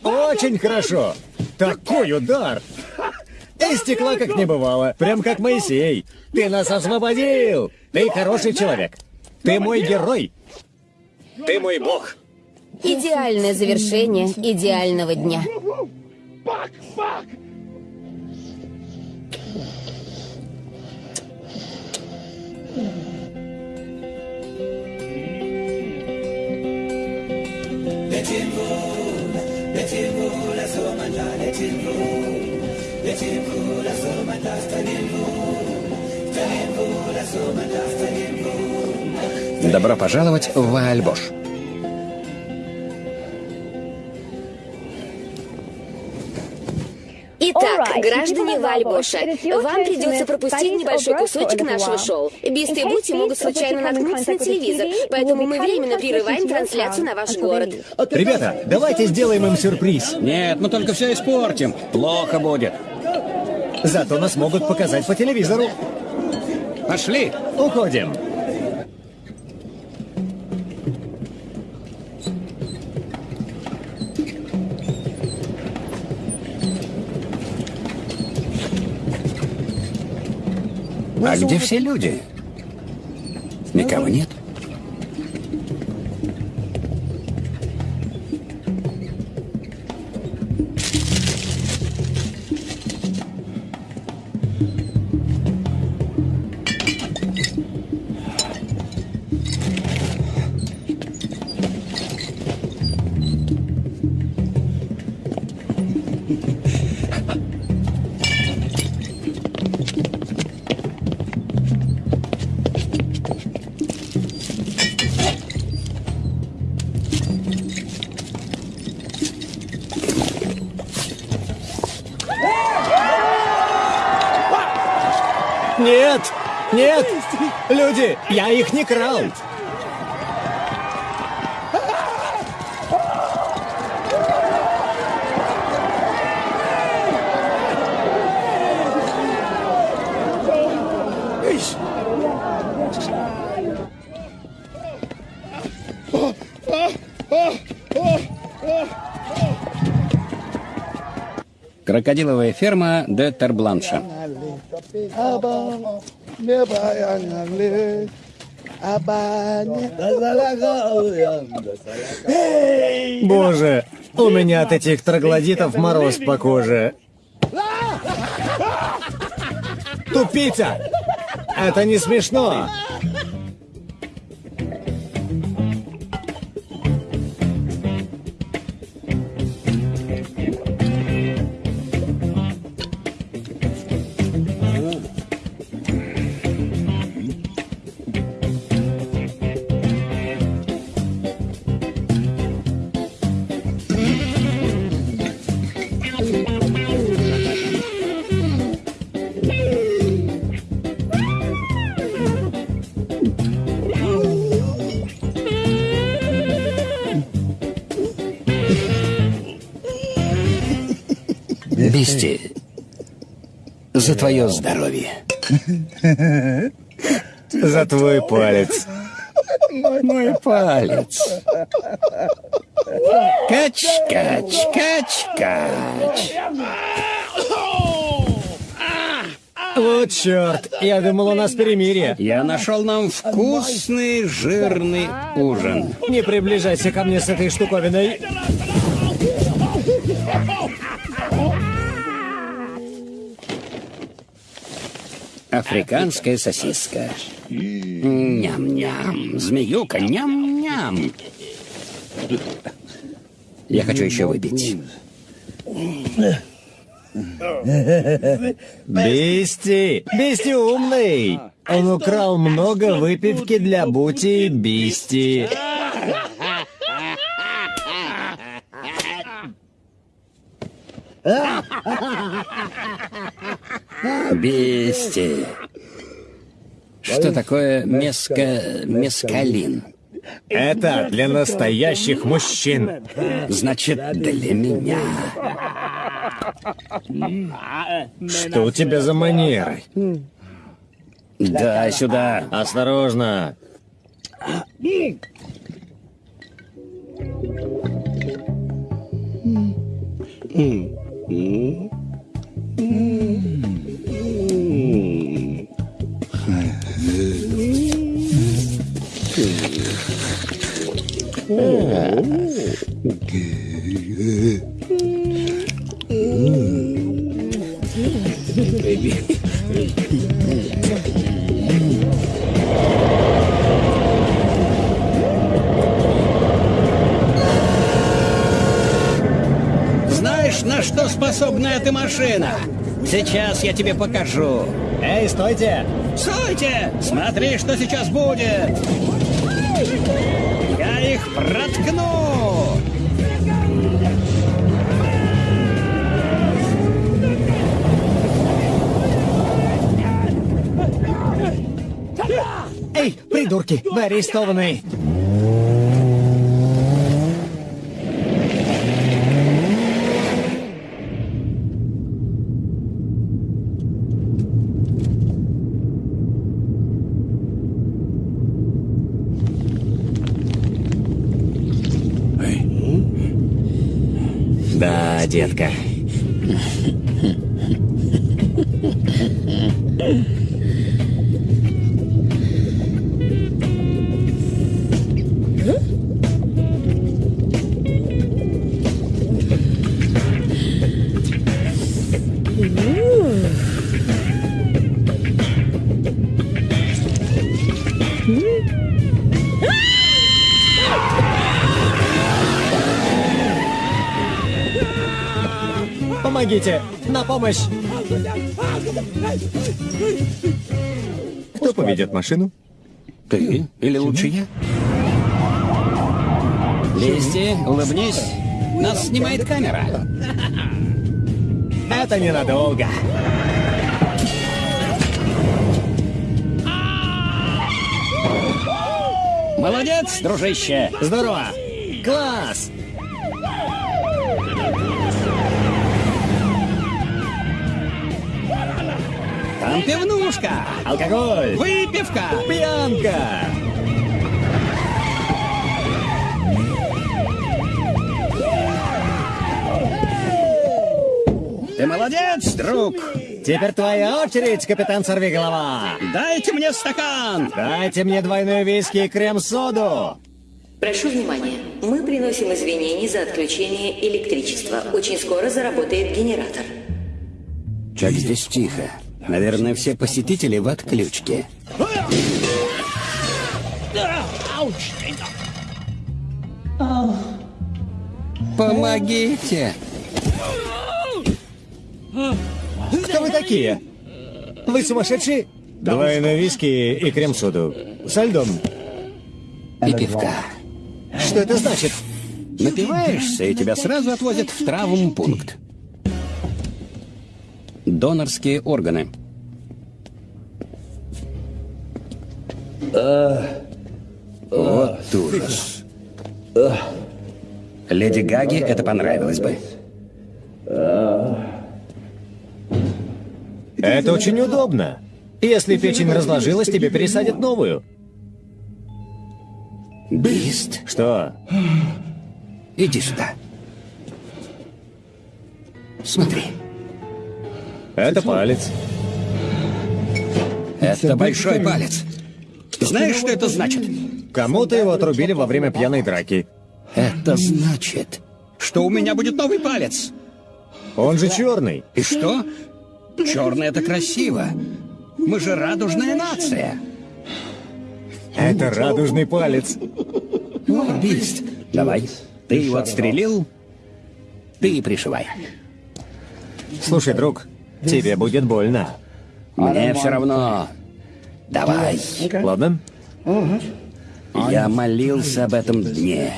Очень хорошо. Такой удар. И стекла как не бывало. Прям как Моисей. Ты нас освободил. Ты хороший человек. Ты мой герой. Ты мой бог. Идеальное завершение идеального дня. Добро пожаловать в Ваальбош. Итак, граждане Вальбоша, вам придется пропустить небольшой кусочек нашего шоу. Бист и Бути могут случайно наткнуться на телевизор, поэтому мы временно прерываем трансляцию на ваш город. Ребята, давайте сделаем им сюрприз. Нет, мы только все испортим. Плохо будет. Зато нас могут показать по телевизору. Пошли. Уходим. А где все люди? Никого нет. Люди, я их не крал! Крокодиловая ферма де Тербланша. Боже, у меня от этих троглодитов мороз по коже. Тупица! Это не смешно! За твое здоровье. За твой палец. Мой палец. Кач, кач, кач, кач. Вот черт, я думал, у нас перемирие. Я нашел нам вкусный жирный ужин. Не приближайся ко мне с этой штуковиной. Африканская сосиска. Ням-ням. Змеюка, ням-ням. Я хочу еще выпить. Бисти! Бисти умный! Он украл много выпивки для Бути и Бисти. Бести. Что такое меска... мескалин? Это для настоящих мужчин. Значит, для меня. Что у тебя за манеры? Да, сюда. Осторожно. Знаешь, на что способна эта машина? Сейчас я тебе покажу. Эй, стойте! Стойте! Смотри, что сейчас будет! Их проткну! Эй, придурки, вы арестованы! Да, детка. Спешите! На помощь! Кто поведет машину? Ты? Или лучше я? Листи, улыбнись. Нас снимает камера. Это ненадолго. Молодец, дружище! Здорово! Класс! Там пивнушка. Алкоголь! Выпивка. Пьянка! Ты молодец, друг. Теперь твоя очередь, капитан Сорвиголова! Дайте мне стакан. Дайте мне двойной виски и крем-соду! Прошу внимания. Мы приносим извинения за отключение электричества. Очень скоро заработает генератор. Как здесь тихо. Наверное, все посетители в отключке. Помогите! Кто вы такие? Вы сумасшедшие? Двойной виски и крем-соду. Со льдом. И пивка. Что это значит? Напиваешься, и тебя сразу отвозят в травмпункт. Донорские органы. Вот ужас. Леди Гаге это понравилось бы. Это очень удобно. Если печень разложилась, тебе пересадят новую. Бист, Что? иди сюда. Смотри, Это палец. это большой палец. Знаешь, что это значит? Кому-то его отрубили во время пьяной драки. Это значит, что у меня будет новый палец. Он же черный. И что? Черный это красиво. Мы же радужная нация. Это радужный палец. Бист, давай. Ты его отстрелил, ты и пришивай. Слушай, друг, тебе будет больно. Мне все равно. Давай. Ладно? Я молился об этом дне.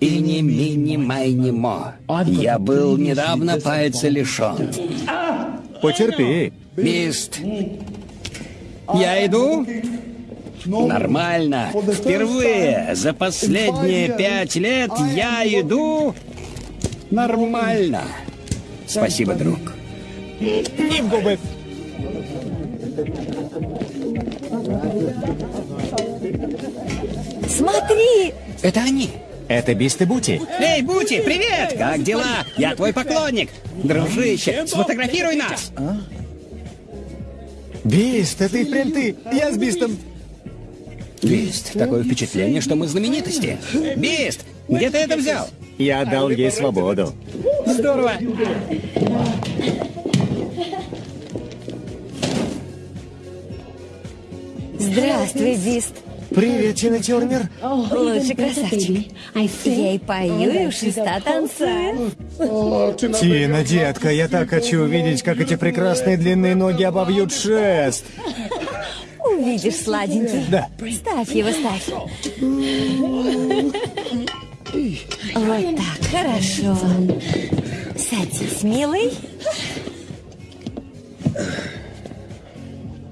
И не мини майни мо. Я был недавно пальца лишен. Потерпи. Бист. Я иду? Нормально. Впервые за последние пять лет я иду нормально. Спасибо, друг. И в губы. Смотри! Это они. Это Бист и Бути. Эй, Бути, привет! Как дела? Я твой поклонник. Дружище, сфотографируй нас. Бист, это и впрямь ты. Я с Бистом. Бист, такое впечатление, что мы знаменитости. Бист, где ты это взял? Я отдал ей свободу. Здорово. Здравствуй, Бист. Привет, Тина Тернер. Лучший красавчик. Я и пою, и у шеста танцую. Тина, детка, я так хочу увидеть, как эти прекрасные длинные ноги обовьют шест. Увидишь, сладенький. Да. Ставь его, ставь. Вот так, хорошо. Садись, милый.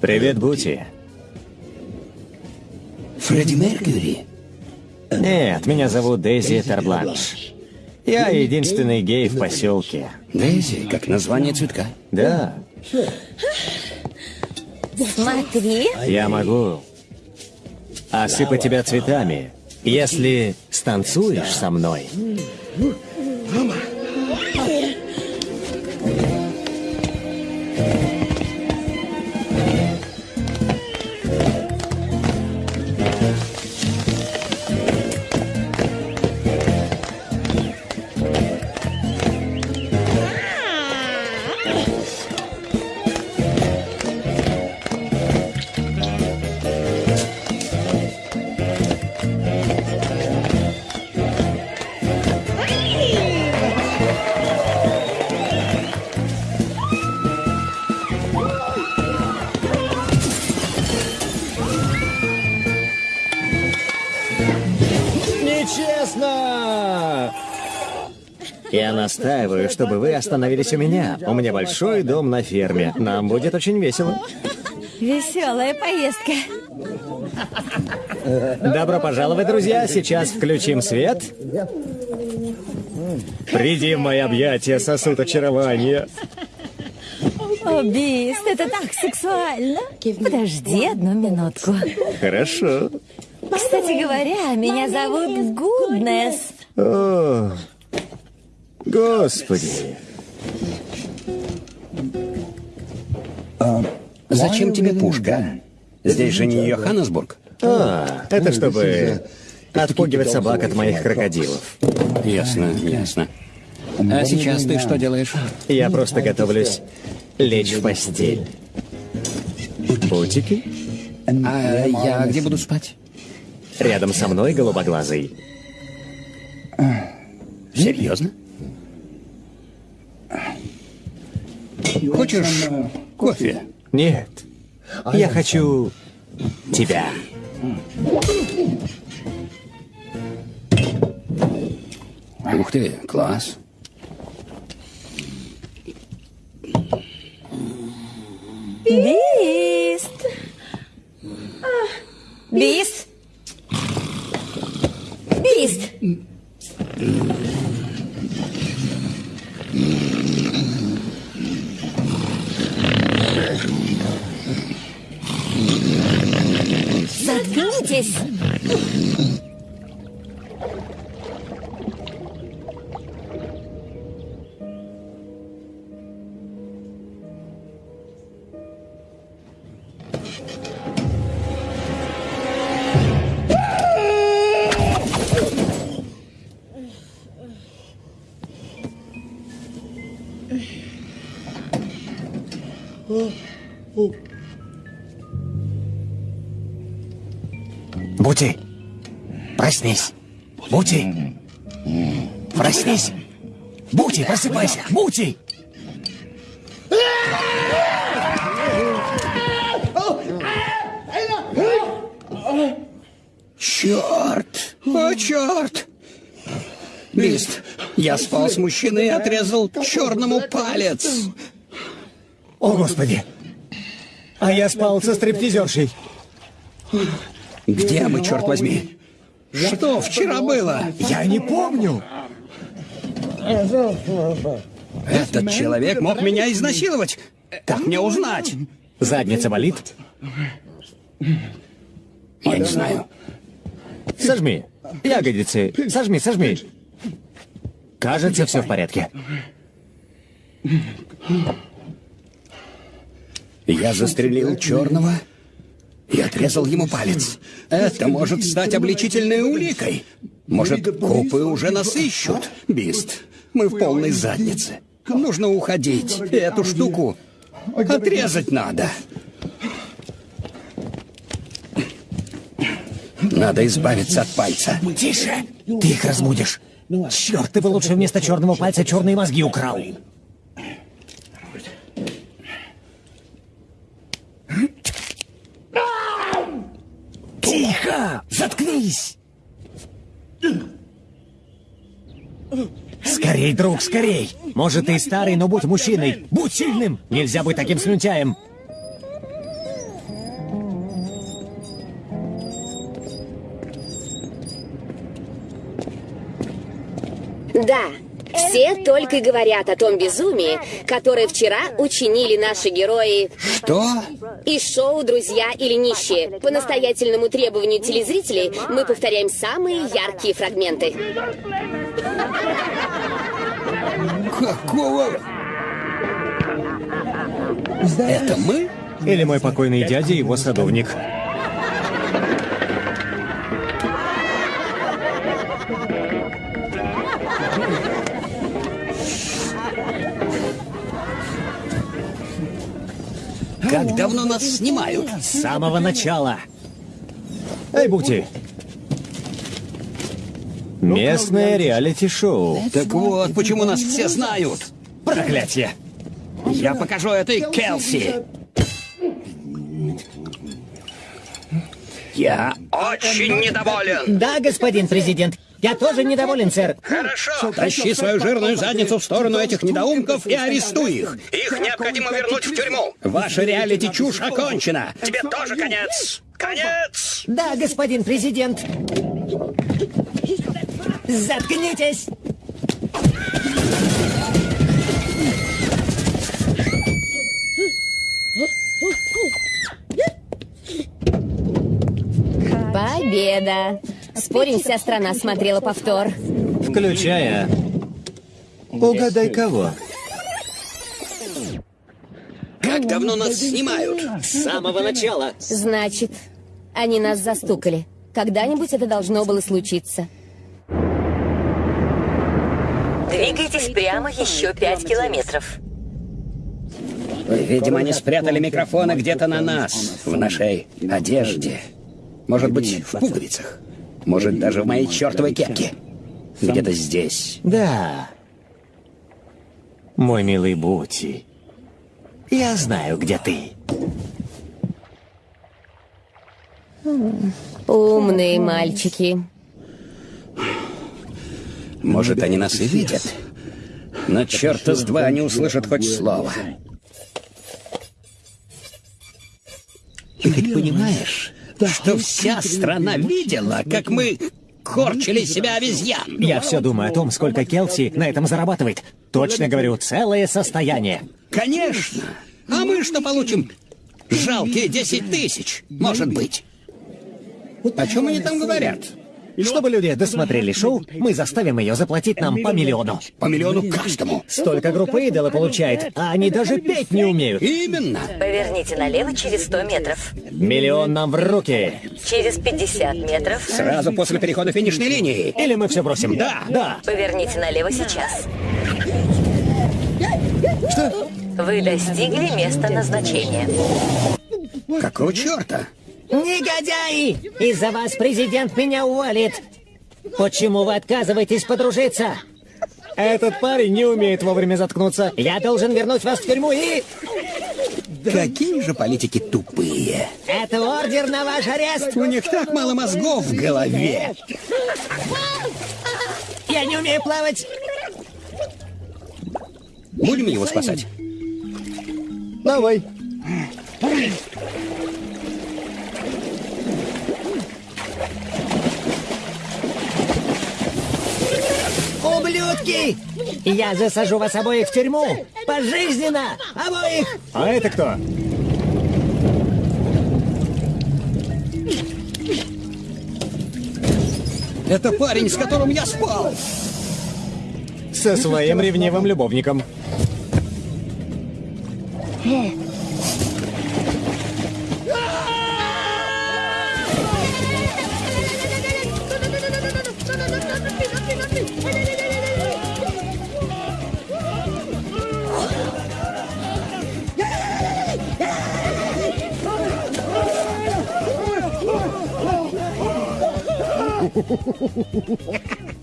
Привет, Бути. Фредди Меркьюри. Нет, меня зовут Дейзи Тербланш. Я единственный гей в поселке. Дейзи, как название цветка. Да, Смотри. я могу осыпать тебя цветами, если станцуешь со мной. Нечестно! Настаиваю, чтобы вы остановились у меня. У меня большой дом на ферме. Нам будет очень весело. Веселая поездка. Добро пожаловать, друзья. Сейчас включим свет. Приди в мои объятия, сосуд очарования. О, Бист, это так сексуально. Подожди одну минутку. Хорошо. Кстати говоря, меня зовут Гуднес. О, господи. Зачем тебе пушка? Здесь же не Йоханнесбург. А, это чтобы отпугивать собак от моих крокодилов. Ясно, ясно. А сейчас ты что делаешь? Я просто готовлюсь лечь в постель. Путики? А я где буду спать? Рядом со мной голубоглазый. Серьезно? Хочешь кофе? Нет. Я хочу тебя. Ух ты, класс. Бист. Бист. Бист. Заткнитесь. Проснись. Бути, проснись. Бути, просыпайся. Бути! Черт! О, черт! Бист, я спал с мужчиной и отрезал черному палец. О, Господи! А я спал со стриптизершей. Где мы, черт возьми? Что вчера было? Я не помню. Этот человек мог меня изнасиловать. Как мне узнать? Задница болит? Я не знаю. Сожми. Ягодицы. Сожми, сожми. Кажется, все в порядке. Я застрелил черного и отрезал ему палец. Это может стать обличительной уликой. Может, копы уже нас ищут. Бист, мы в полной заднице. Нужно уходить. Эту штуку отрезать надо. Надо избавиться от пальца. Тише! Ты их разбудишь. Черт, ты бы лучше вместо черного пальца черные мозги украл. Тихо! Заткнись! Скорей, друг, скорей! Может, ты старый, но будь мужчиной! Будь сильным! Нельзя быть таким слюнтяем! Да, все только и говорят о том безумии, которое вчера учинили наши герои Что? из шоу «Друзья или нищие». По настоятельному требованию телезрителей мы повторяем самые яркие фрагменты. Какого? Это мы? Или мой покойный дядя и его садовник. Как давно нас снимают? С самого начала. Эй, Бути! Местное реалити-шоу. Так вот, почему нас все знают. Проклятие! Я покажу этой Келси. Я очень недоволен. Да, господин президент. Я тоже недоволен, сэр. Хорошо. Тащи свою жирную задницу в сторону этих недоумков и арестуй их. Их необходимо вернуть в тюрьму. Ваша реалити-чушь окончена. Тебе тоже конец. Конец! Да, господин президент. Заткнитесь! Победа! Спорим, вся страна смотрела повтор. Включая... Угадай кого. Как давно нас снимают? С самого начала. Значит, они нас застукали. Когда-нибудь это должно было случиться. Двигайтесь прямо еще пять километров. Видимо, они спрятали микрофоны где-то на нас, в нашей одежде. Может быть, в пуговицах. Может, даже в моей чертовой кепке. Где-то здесь. Да. Мой милый Бути. Я знаю, где ты. Умные мальчики. Может, они нас и видят. Но черта с два они услышат хоть слово. Ты ведь понимаешь, что вся страна видела, как мы корчили себя обезьян? Я все думаю о том, сколько Келси на этом зарабатывает. Точно говорю, целое состояние. Конечно. А мы что получим? Жалкие 10 тысяч, может быть. О чем они там говорят? Чтобы люди досмотрели шоу, мы заставим ее заплатить нам по миллиону. По миллиону каждому. Столько группа идола получает, а они даже петь не умеют. Именно. Поверните налево через 100 метров. Миллион нам в руки. Через 50 метров. Сразу после перехода финишной линии. Или мы все бросим? Да. Да. Поверните налево сейчас. Что? Вы достигли места назначения. Какого черта? Негодяи! Из-за вас президент меня уволит. Почему вы отказываетесь подружиться? Этот парень не умеет вовремя заткнуться. Я должен вернуть вас в тюрьму и... Какие же политики тупые. Это ордер на ваш арест. У них так мало мозгов в голове. Я не умею плавать. Будем его спасать? Давай. Ублюдки! Я засажу вас обоих в тюрьму! Пожизненно! Обоих! А это кто? Это парень, с которым я спал. Со своим ревнивым любовником.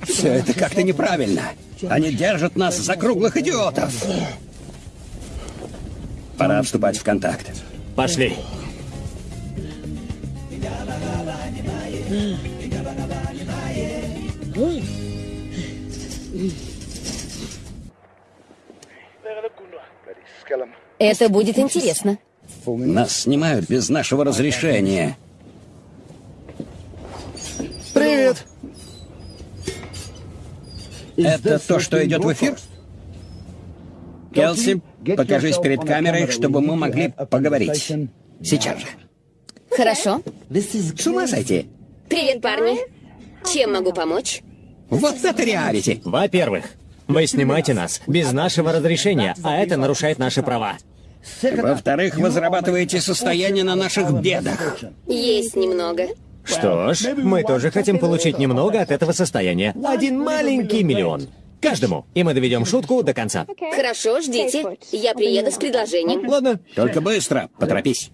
Все это как-то неправильно. Они держат нас за круглых идиотов. Пора вступать в контакт. Пошли. Это будет интересно. Нас снимают без нашего разрешения. Привет. Это то, что идет в эфир? Келси, покажись перед камерой, чтобы мы могли поговорить. Сейчас же. Хорошо. С ума сойти. Привет, парни. Чем могу помочь? Вот это реалити. Во-первых, вы снимаете нас без нашего разрешения, а это нарушает наши права. Во-вторых, вы зарабатываете состояние на наших бедах. Есть немного. Что ж, мы тоже хотим получить немного от этого состояния. Один маленький миллион. Каждому. И мы доведем шутку до конца. Хорошо, ждите. Я приеду с предложением. Ладно. Только быстро, поторопись.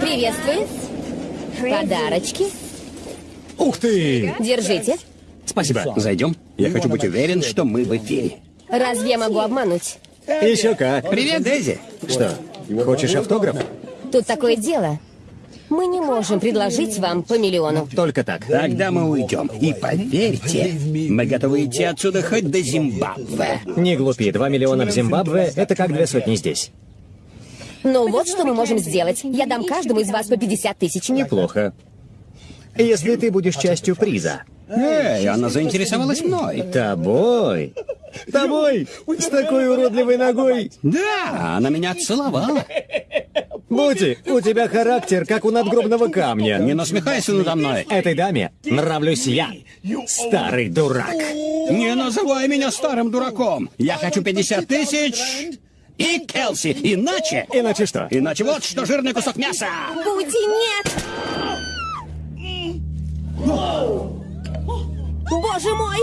Приветствую. Подарочки. Ух ты! Держите. Спасибо. Зайдем? Я хочу быть уверен, что мы в эфире. Разве я могу обмануть? Еще как. Привет, Дейзи. Что, хочешь автограф? Тут такое дело. Мы не можем предложить вам по миллиону. Только так. Тогда мы уйдем. И поверьте, мы готовы идти отсюда хоть до Зимбабве. Не глупи, два миллиона в Зимбабве — это как две сотни здесь. Ну вот что мы можем сделать. Я дам каждому из вас по 50 тысяч. Неплохо. Если ты будешь частью приза. Эй, она заинтересовалась мной. Тобой? Тобой? С такой уродливой ногой? Да, она меня целовала. Бути, у тебя характер, как у надгробного камня. Не насмехайся надо мной. Этой даме нравлюсь я, старый дурак. Не называй меня старым дураком. Я хочу 50 тысяч и Келси. Иначе... Иначе что? Иначе вот что жирный кусок мяса. Бути, нет! Боже мой!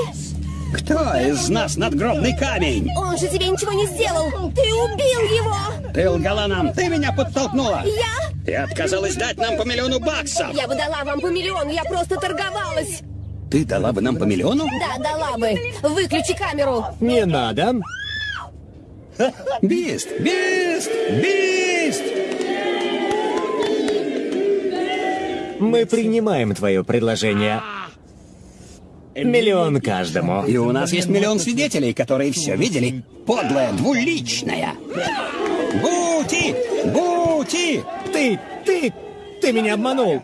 Кто из нас надгробный камень? Он же тебе ничего не сделал! Ты убил его! Ты лгала нам, ты меня подтолкнула. Я? Ты отказалась дать нам по миллиону баксов. Я бы дала вам по миллиону, я просто торговалась! Ты дала бы нам по миллиону? Да, дала бы! Выключи камеру! Не надо. Бист! Бист! Бист! Мы принимаем твое предложение. Миллион каждому. И у нас есть миллион свидетелей, которые все видели. Подлая, двуличная. Бути! Бути! Ты, ты, ты меня обманул.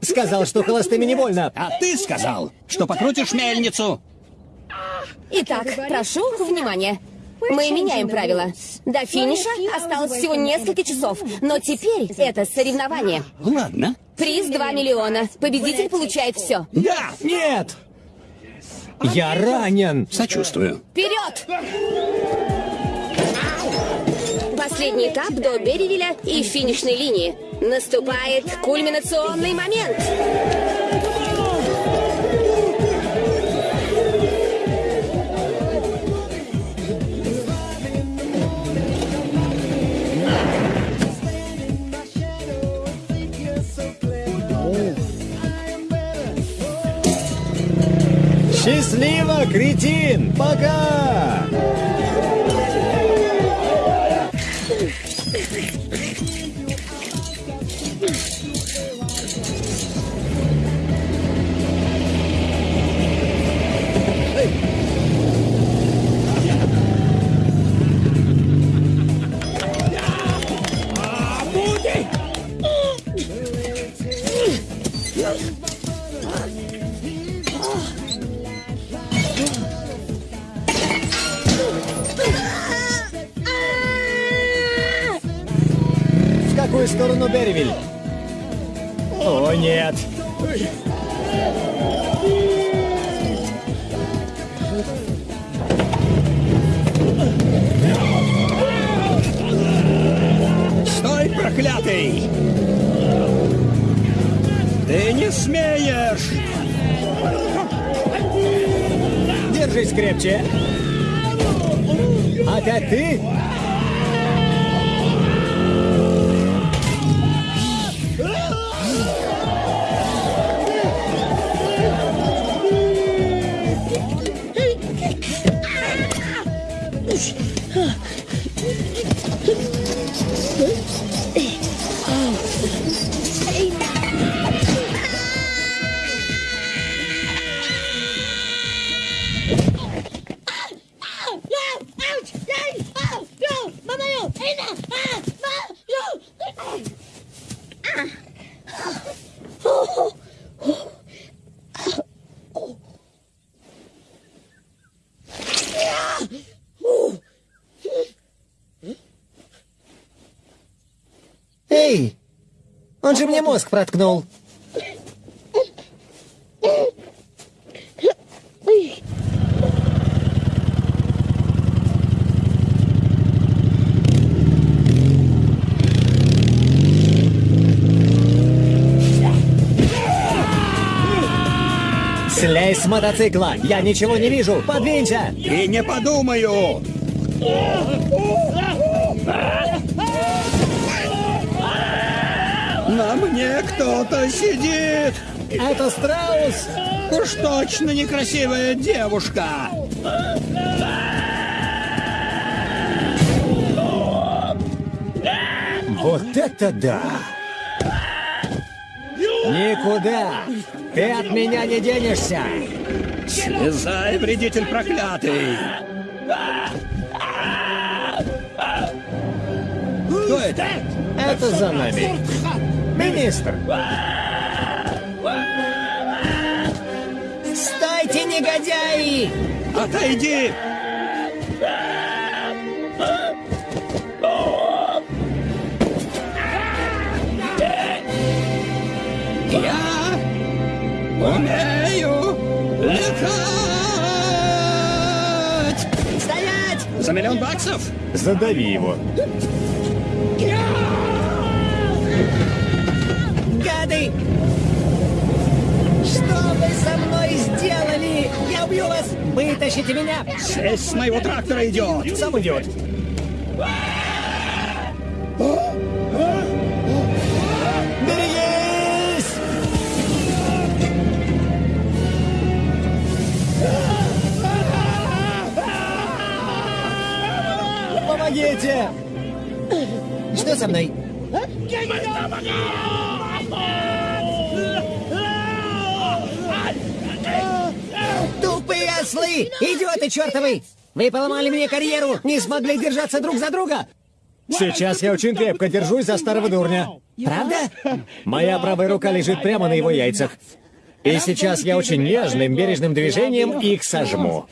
Сказал, что холостыми не больно. А ты сказал, что покрутишь мельницу. Итак, прошу внимания. Мы меняем правила. До финиша осталось всего несколько часов, но теперь это соревнование. Ладно. Приз 2 миллиона. Победитель получает все. Да! Нет! Я ранен. Сочувствую. Вперед! Последний этап до Берривиля и финишной линии. Наступает кульминационный момент. Счастливо, кретин! Пока! Какую сторону Берривиль? О, нет. Стой, проклятый! Ты не смеешь! Держись крепче. Опять ты? Эй! Он же мне мозг проткнул. Слезь с мотоцикла! Я ничего не вижу! Подвинься! И не подумаю! На мне кто-то сидит! Это страус! Уж точно некрасивая девушка! Вот это да! Никуда! Ты от меня не денешься! Слезай, вредитель проклятый! Кто это? Это за нами. Министр! Стойте, негодяи! Отойди! За миллион баксов? Задави его. Гады! Что вы со мной сделали? Я убью вас! Вытащите меня! Шесть с моего трактора идет! Сам идет. Помогите! Что со мной? Тупые ослы! Идиоты чертовы! Вы поломали мне карьеру! Не смогли держаться друг за друга! Сейчас я очень крепко держусь за старого дурня. Правда? Моя правая рука лежит прямо на его яйцах. И сейчас я очень нежным, бережным движением их сожму.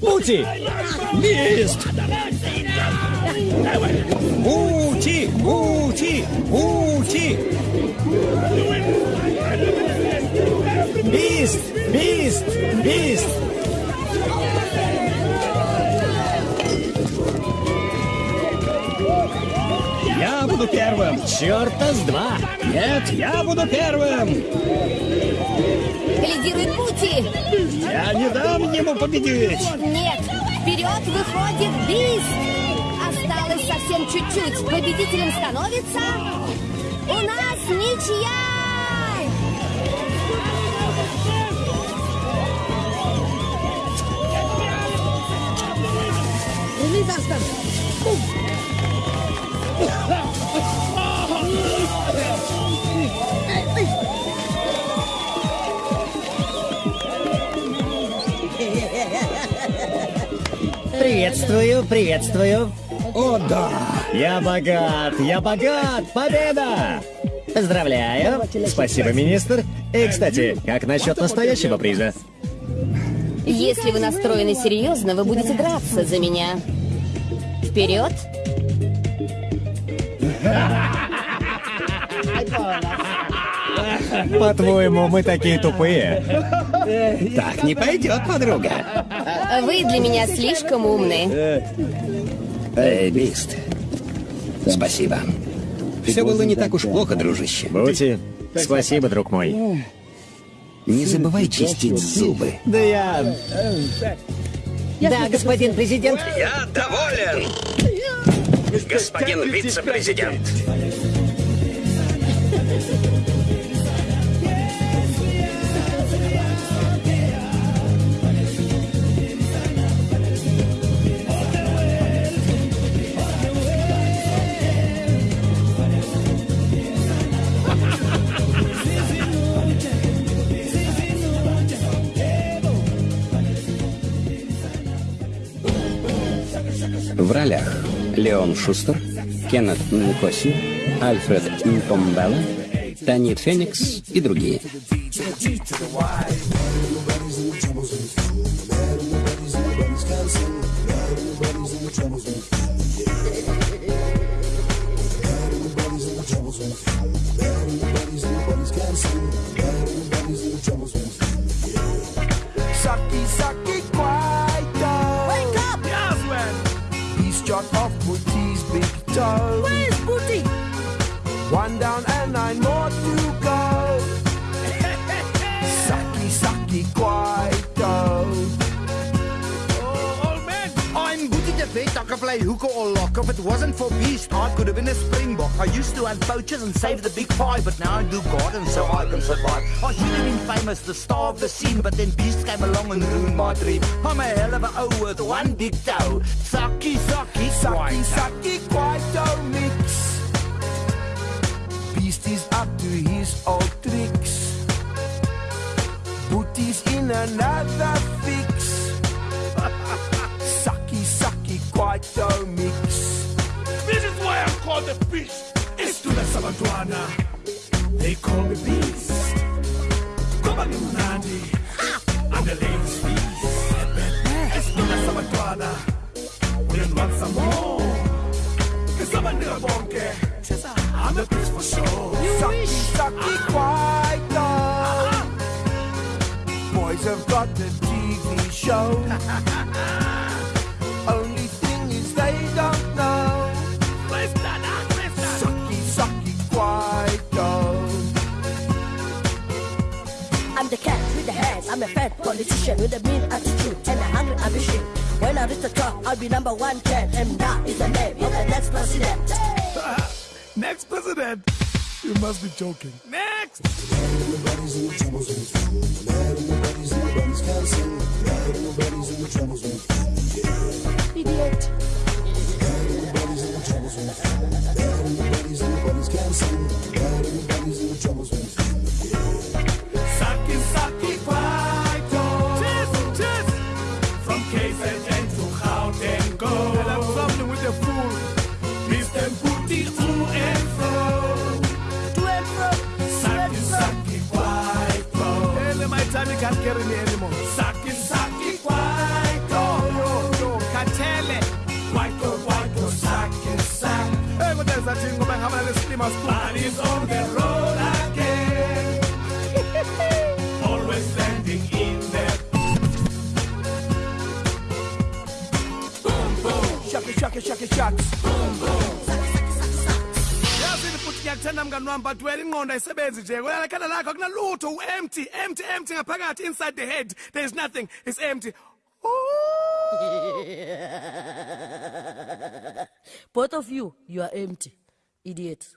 Пути! Лист! Ути! Ути! Ути! Бист! Бист! Бист! Я буду первым! Черта с два! Нет, я буду первым! Лидирует Пути! Я не дам ему победить! Нет! Вперед выходит Бист! Осталось совсем чуть-чуть. Победителем становится... У нас ничья! Приветствую, приветствую. О, да! Я богат! Я богат! Победа! Поздравляю. Спасибо, министр. И, кстати, как насчет настоящего приза? Если вы настроены серьезно, вы будете драться за меня. Вперед! По-твоему, мы такие тупые? Так не пойдет, подруга! Вы для меня слишком умны. Эй, Бист. Спасибо. Все было не так уж плохо, дружище. Бути, спасибо, друг мой. Не забывай чистить зубы. Да я... Да, господин президент. Я доволен! Господин вице-президент! Леон Шустер, Кеннет Нкоси, Альфред Нкомбелла, Танит Феникс и другие. Oh, old man! I'm Booty the bet I could play hooker or lock. If it wasn't for Beast, I could have been a springbok. I used to hunt poachers and save the big five, but now I do gardens so I can survive. I should have been famous, the star of the scene, but then Beast came along and ruined my dream. I'm a hell of a O with one big toe. Sucky, sucky, Sucky, sucky, Quito mix. Beast is up to his old tricks. Booty's in another fix. sucky, sucky, Quito mix. This is why I'm called the beast. It's to the Sabantwana. They call me beast. Come on, Nandi. Ah! I'm the ladies' feast. It's to the Sabantwana. We don't want some more. Cause I'm a nigga bonke. I'm the beast for sure. Sucky, sucky, Quito. Boys have got the TV show. Only thing is they don't know. Sucky, sucky, Quito. I'm the cat with the hands. I'm a fat politician with a mean attitude and a hungry ambition. When I reach the top, I'll be number one cat, and that is the name of the next president. Next president. You must be joking. Next. Idiot. hearing me anymore. Saki, saki, kwaito. Katele. Kwaito, kwaito, saki, saki. Hey, what is that jingle Ngoba ngihamba nale steamer school. Is on the road again. Always standing in the Boom, boom. Shaka, shaka, shaka, shaka. Boom, boom. Ngiyakuthanda mngani wami but wena ingqondo ayisebenzi nje wena lekhanda lakho akunalutho u-empty empty empty ngaphakathi inside the head there is nothing it's empty Both of you, you are empty. Idiots.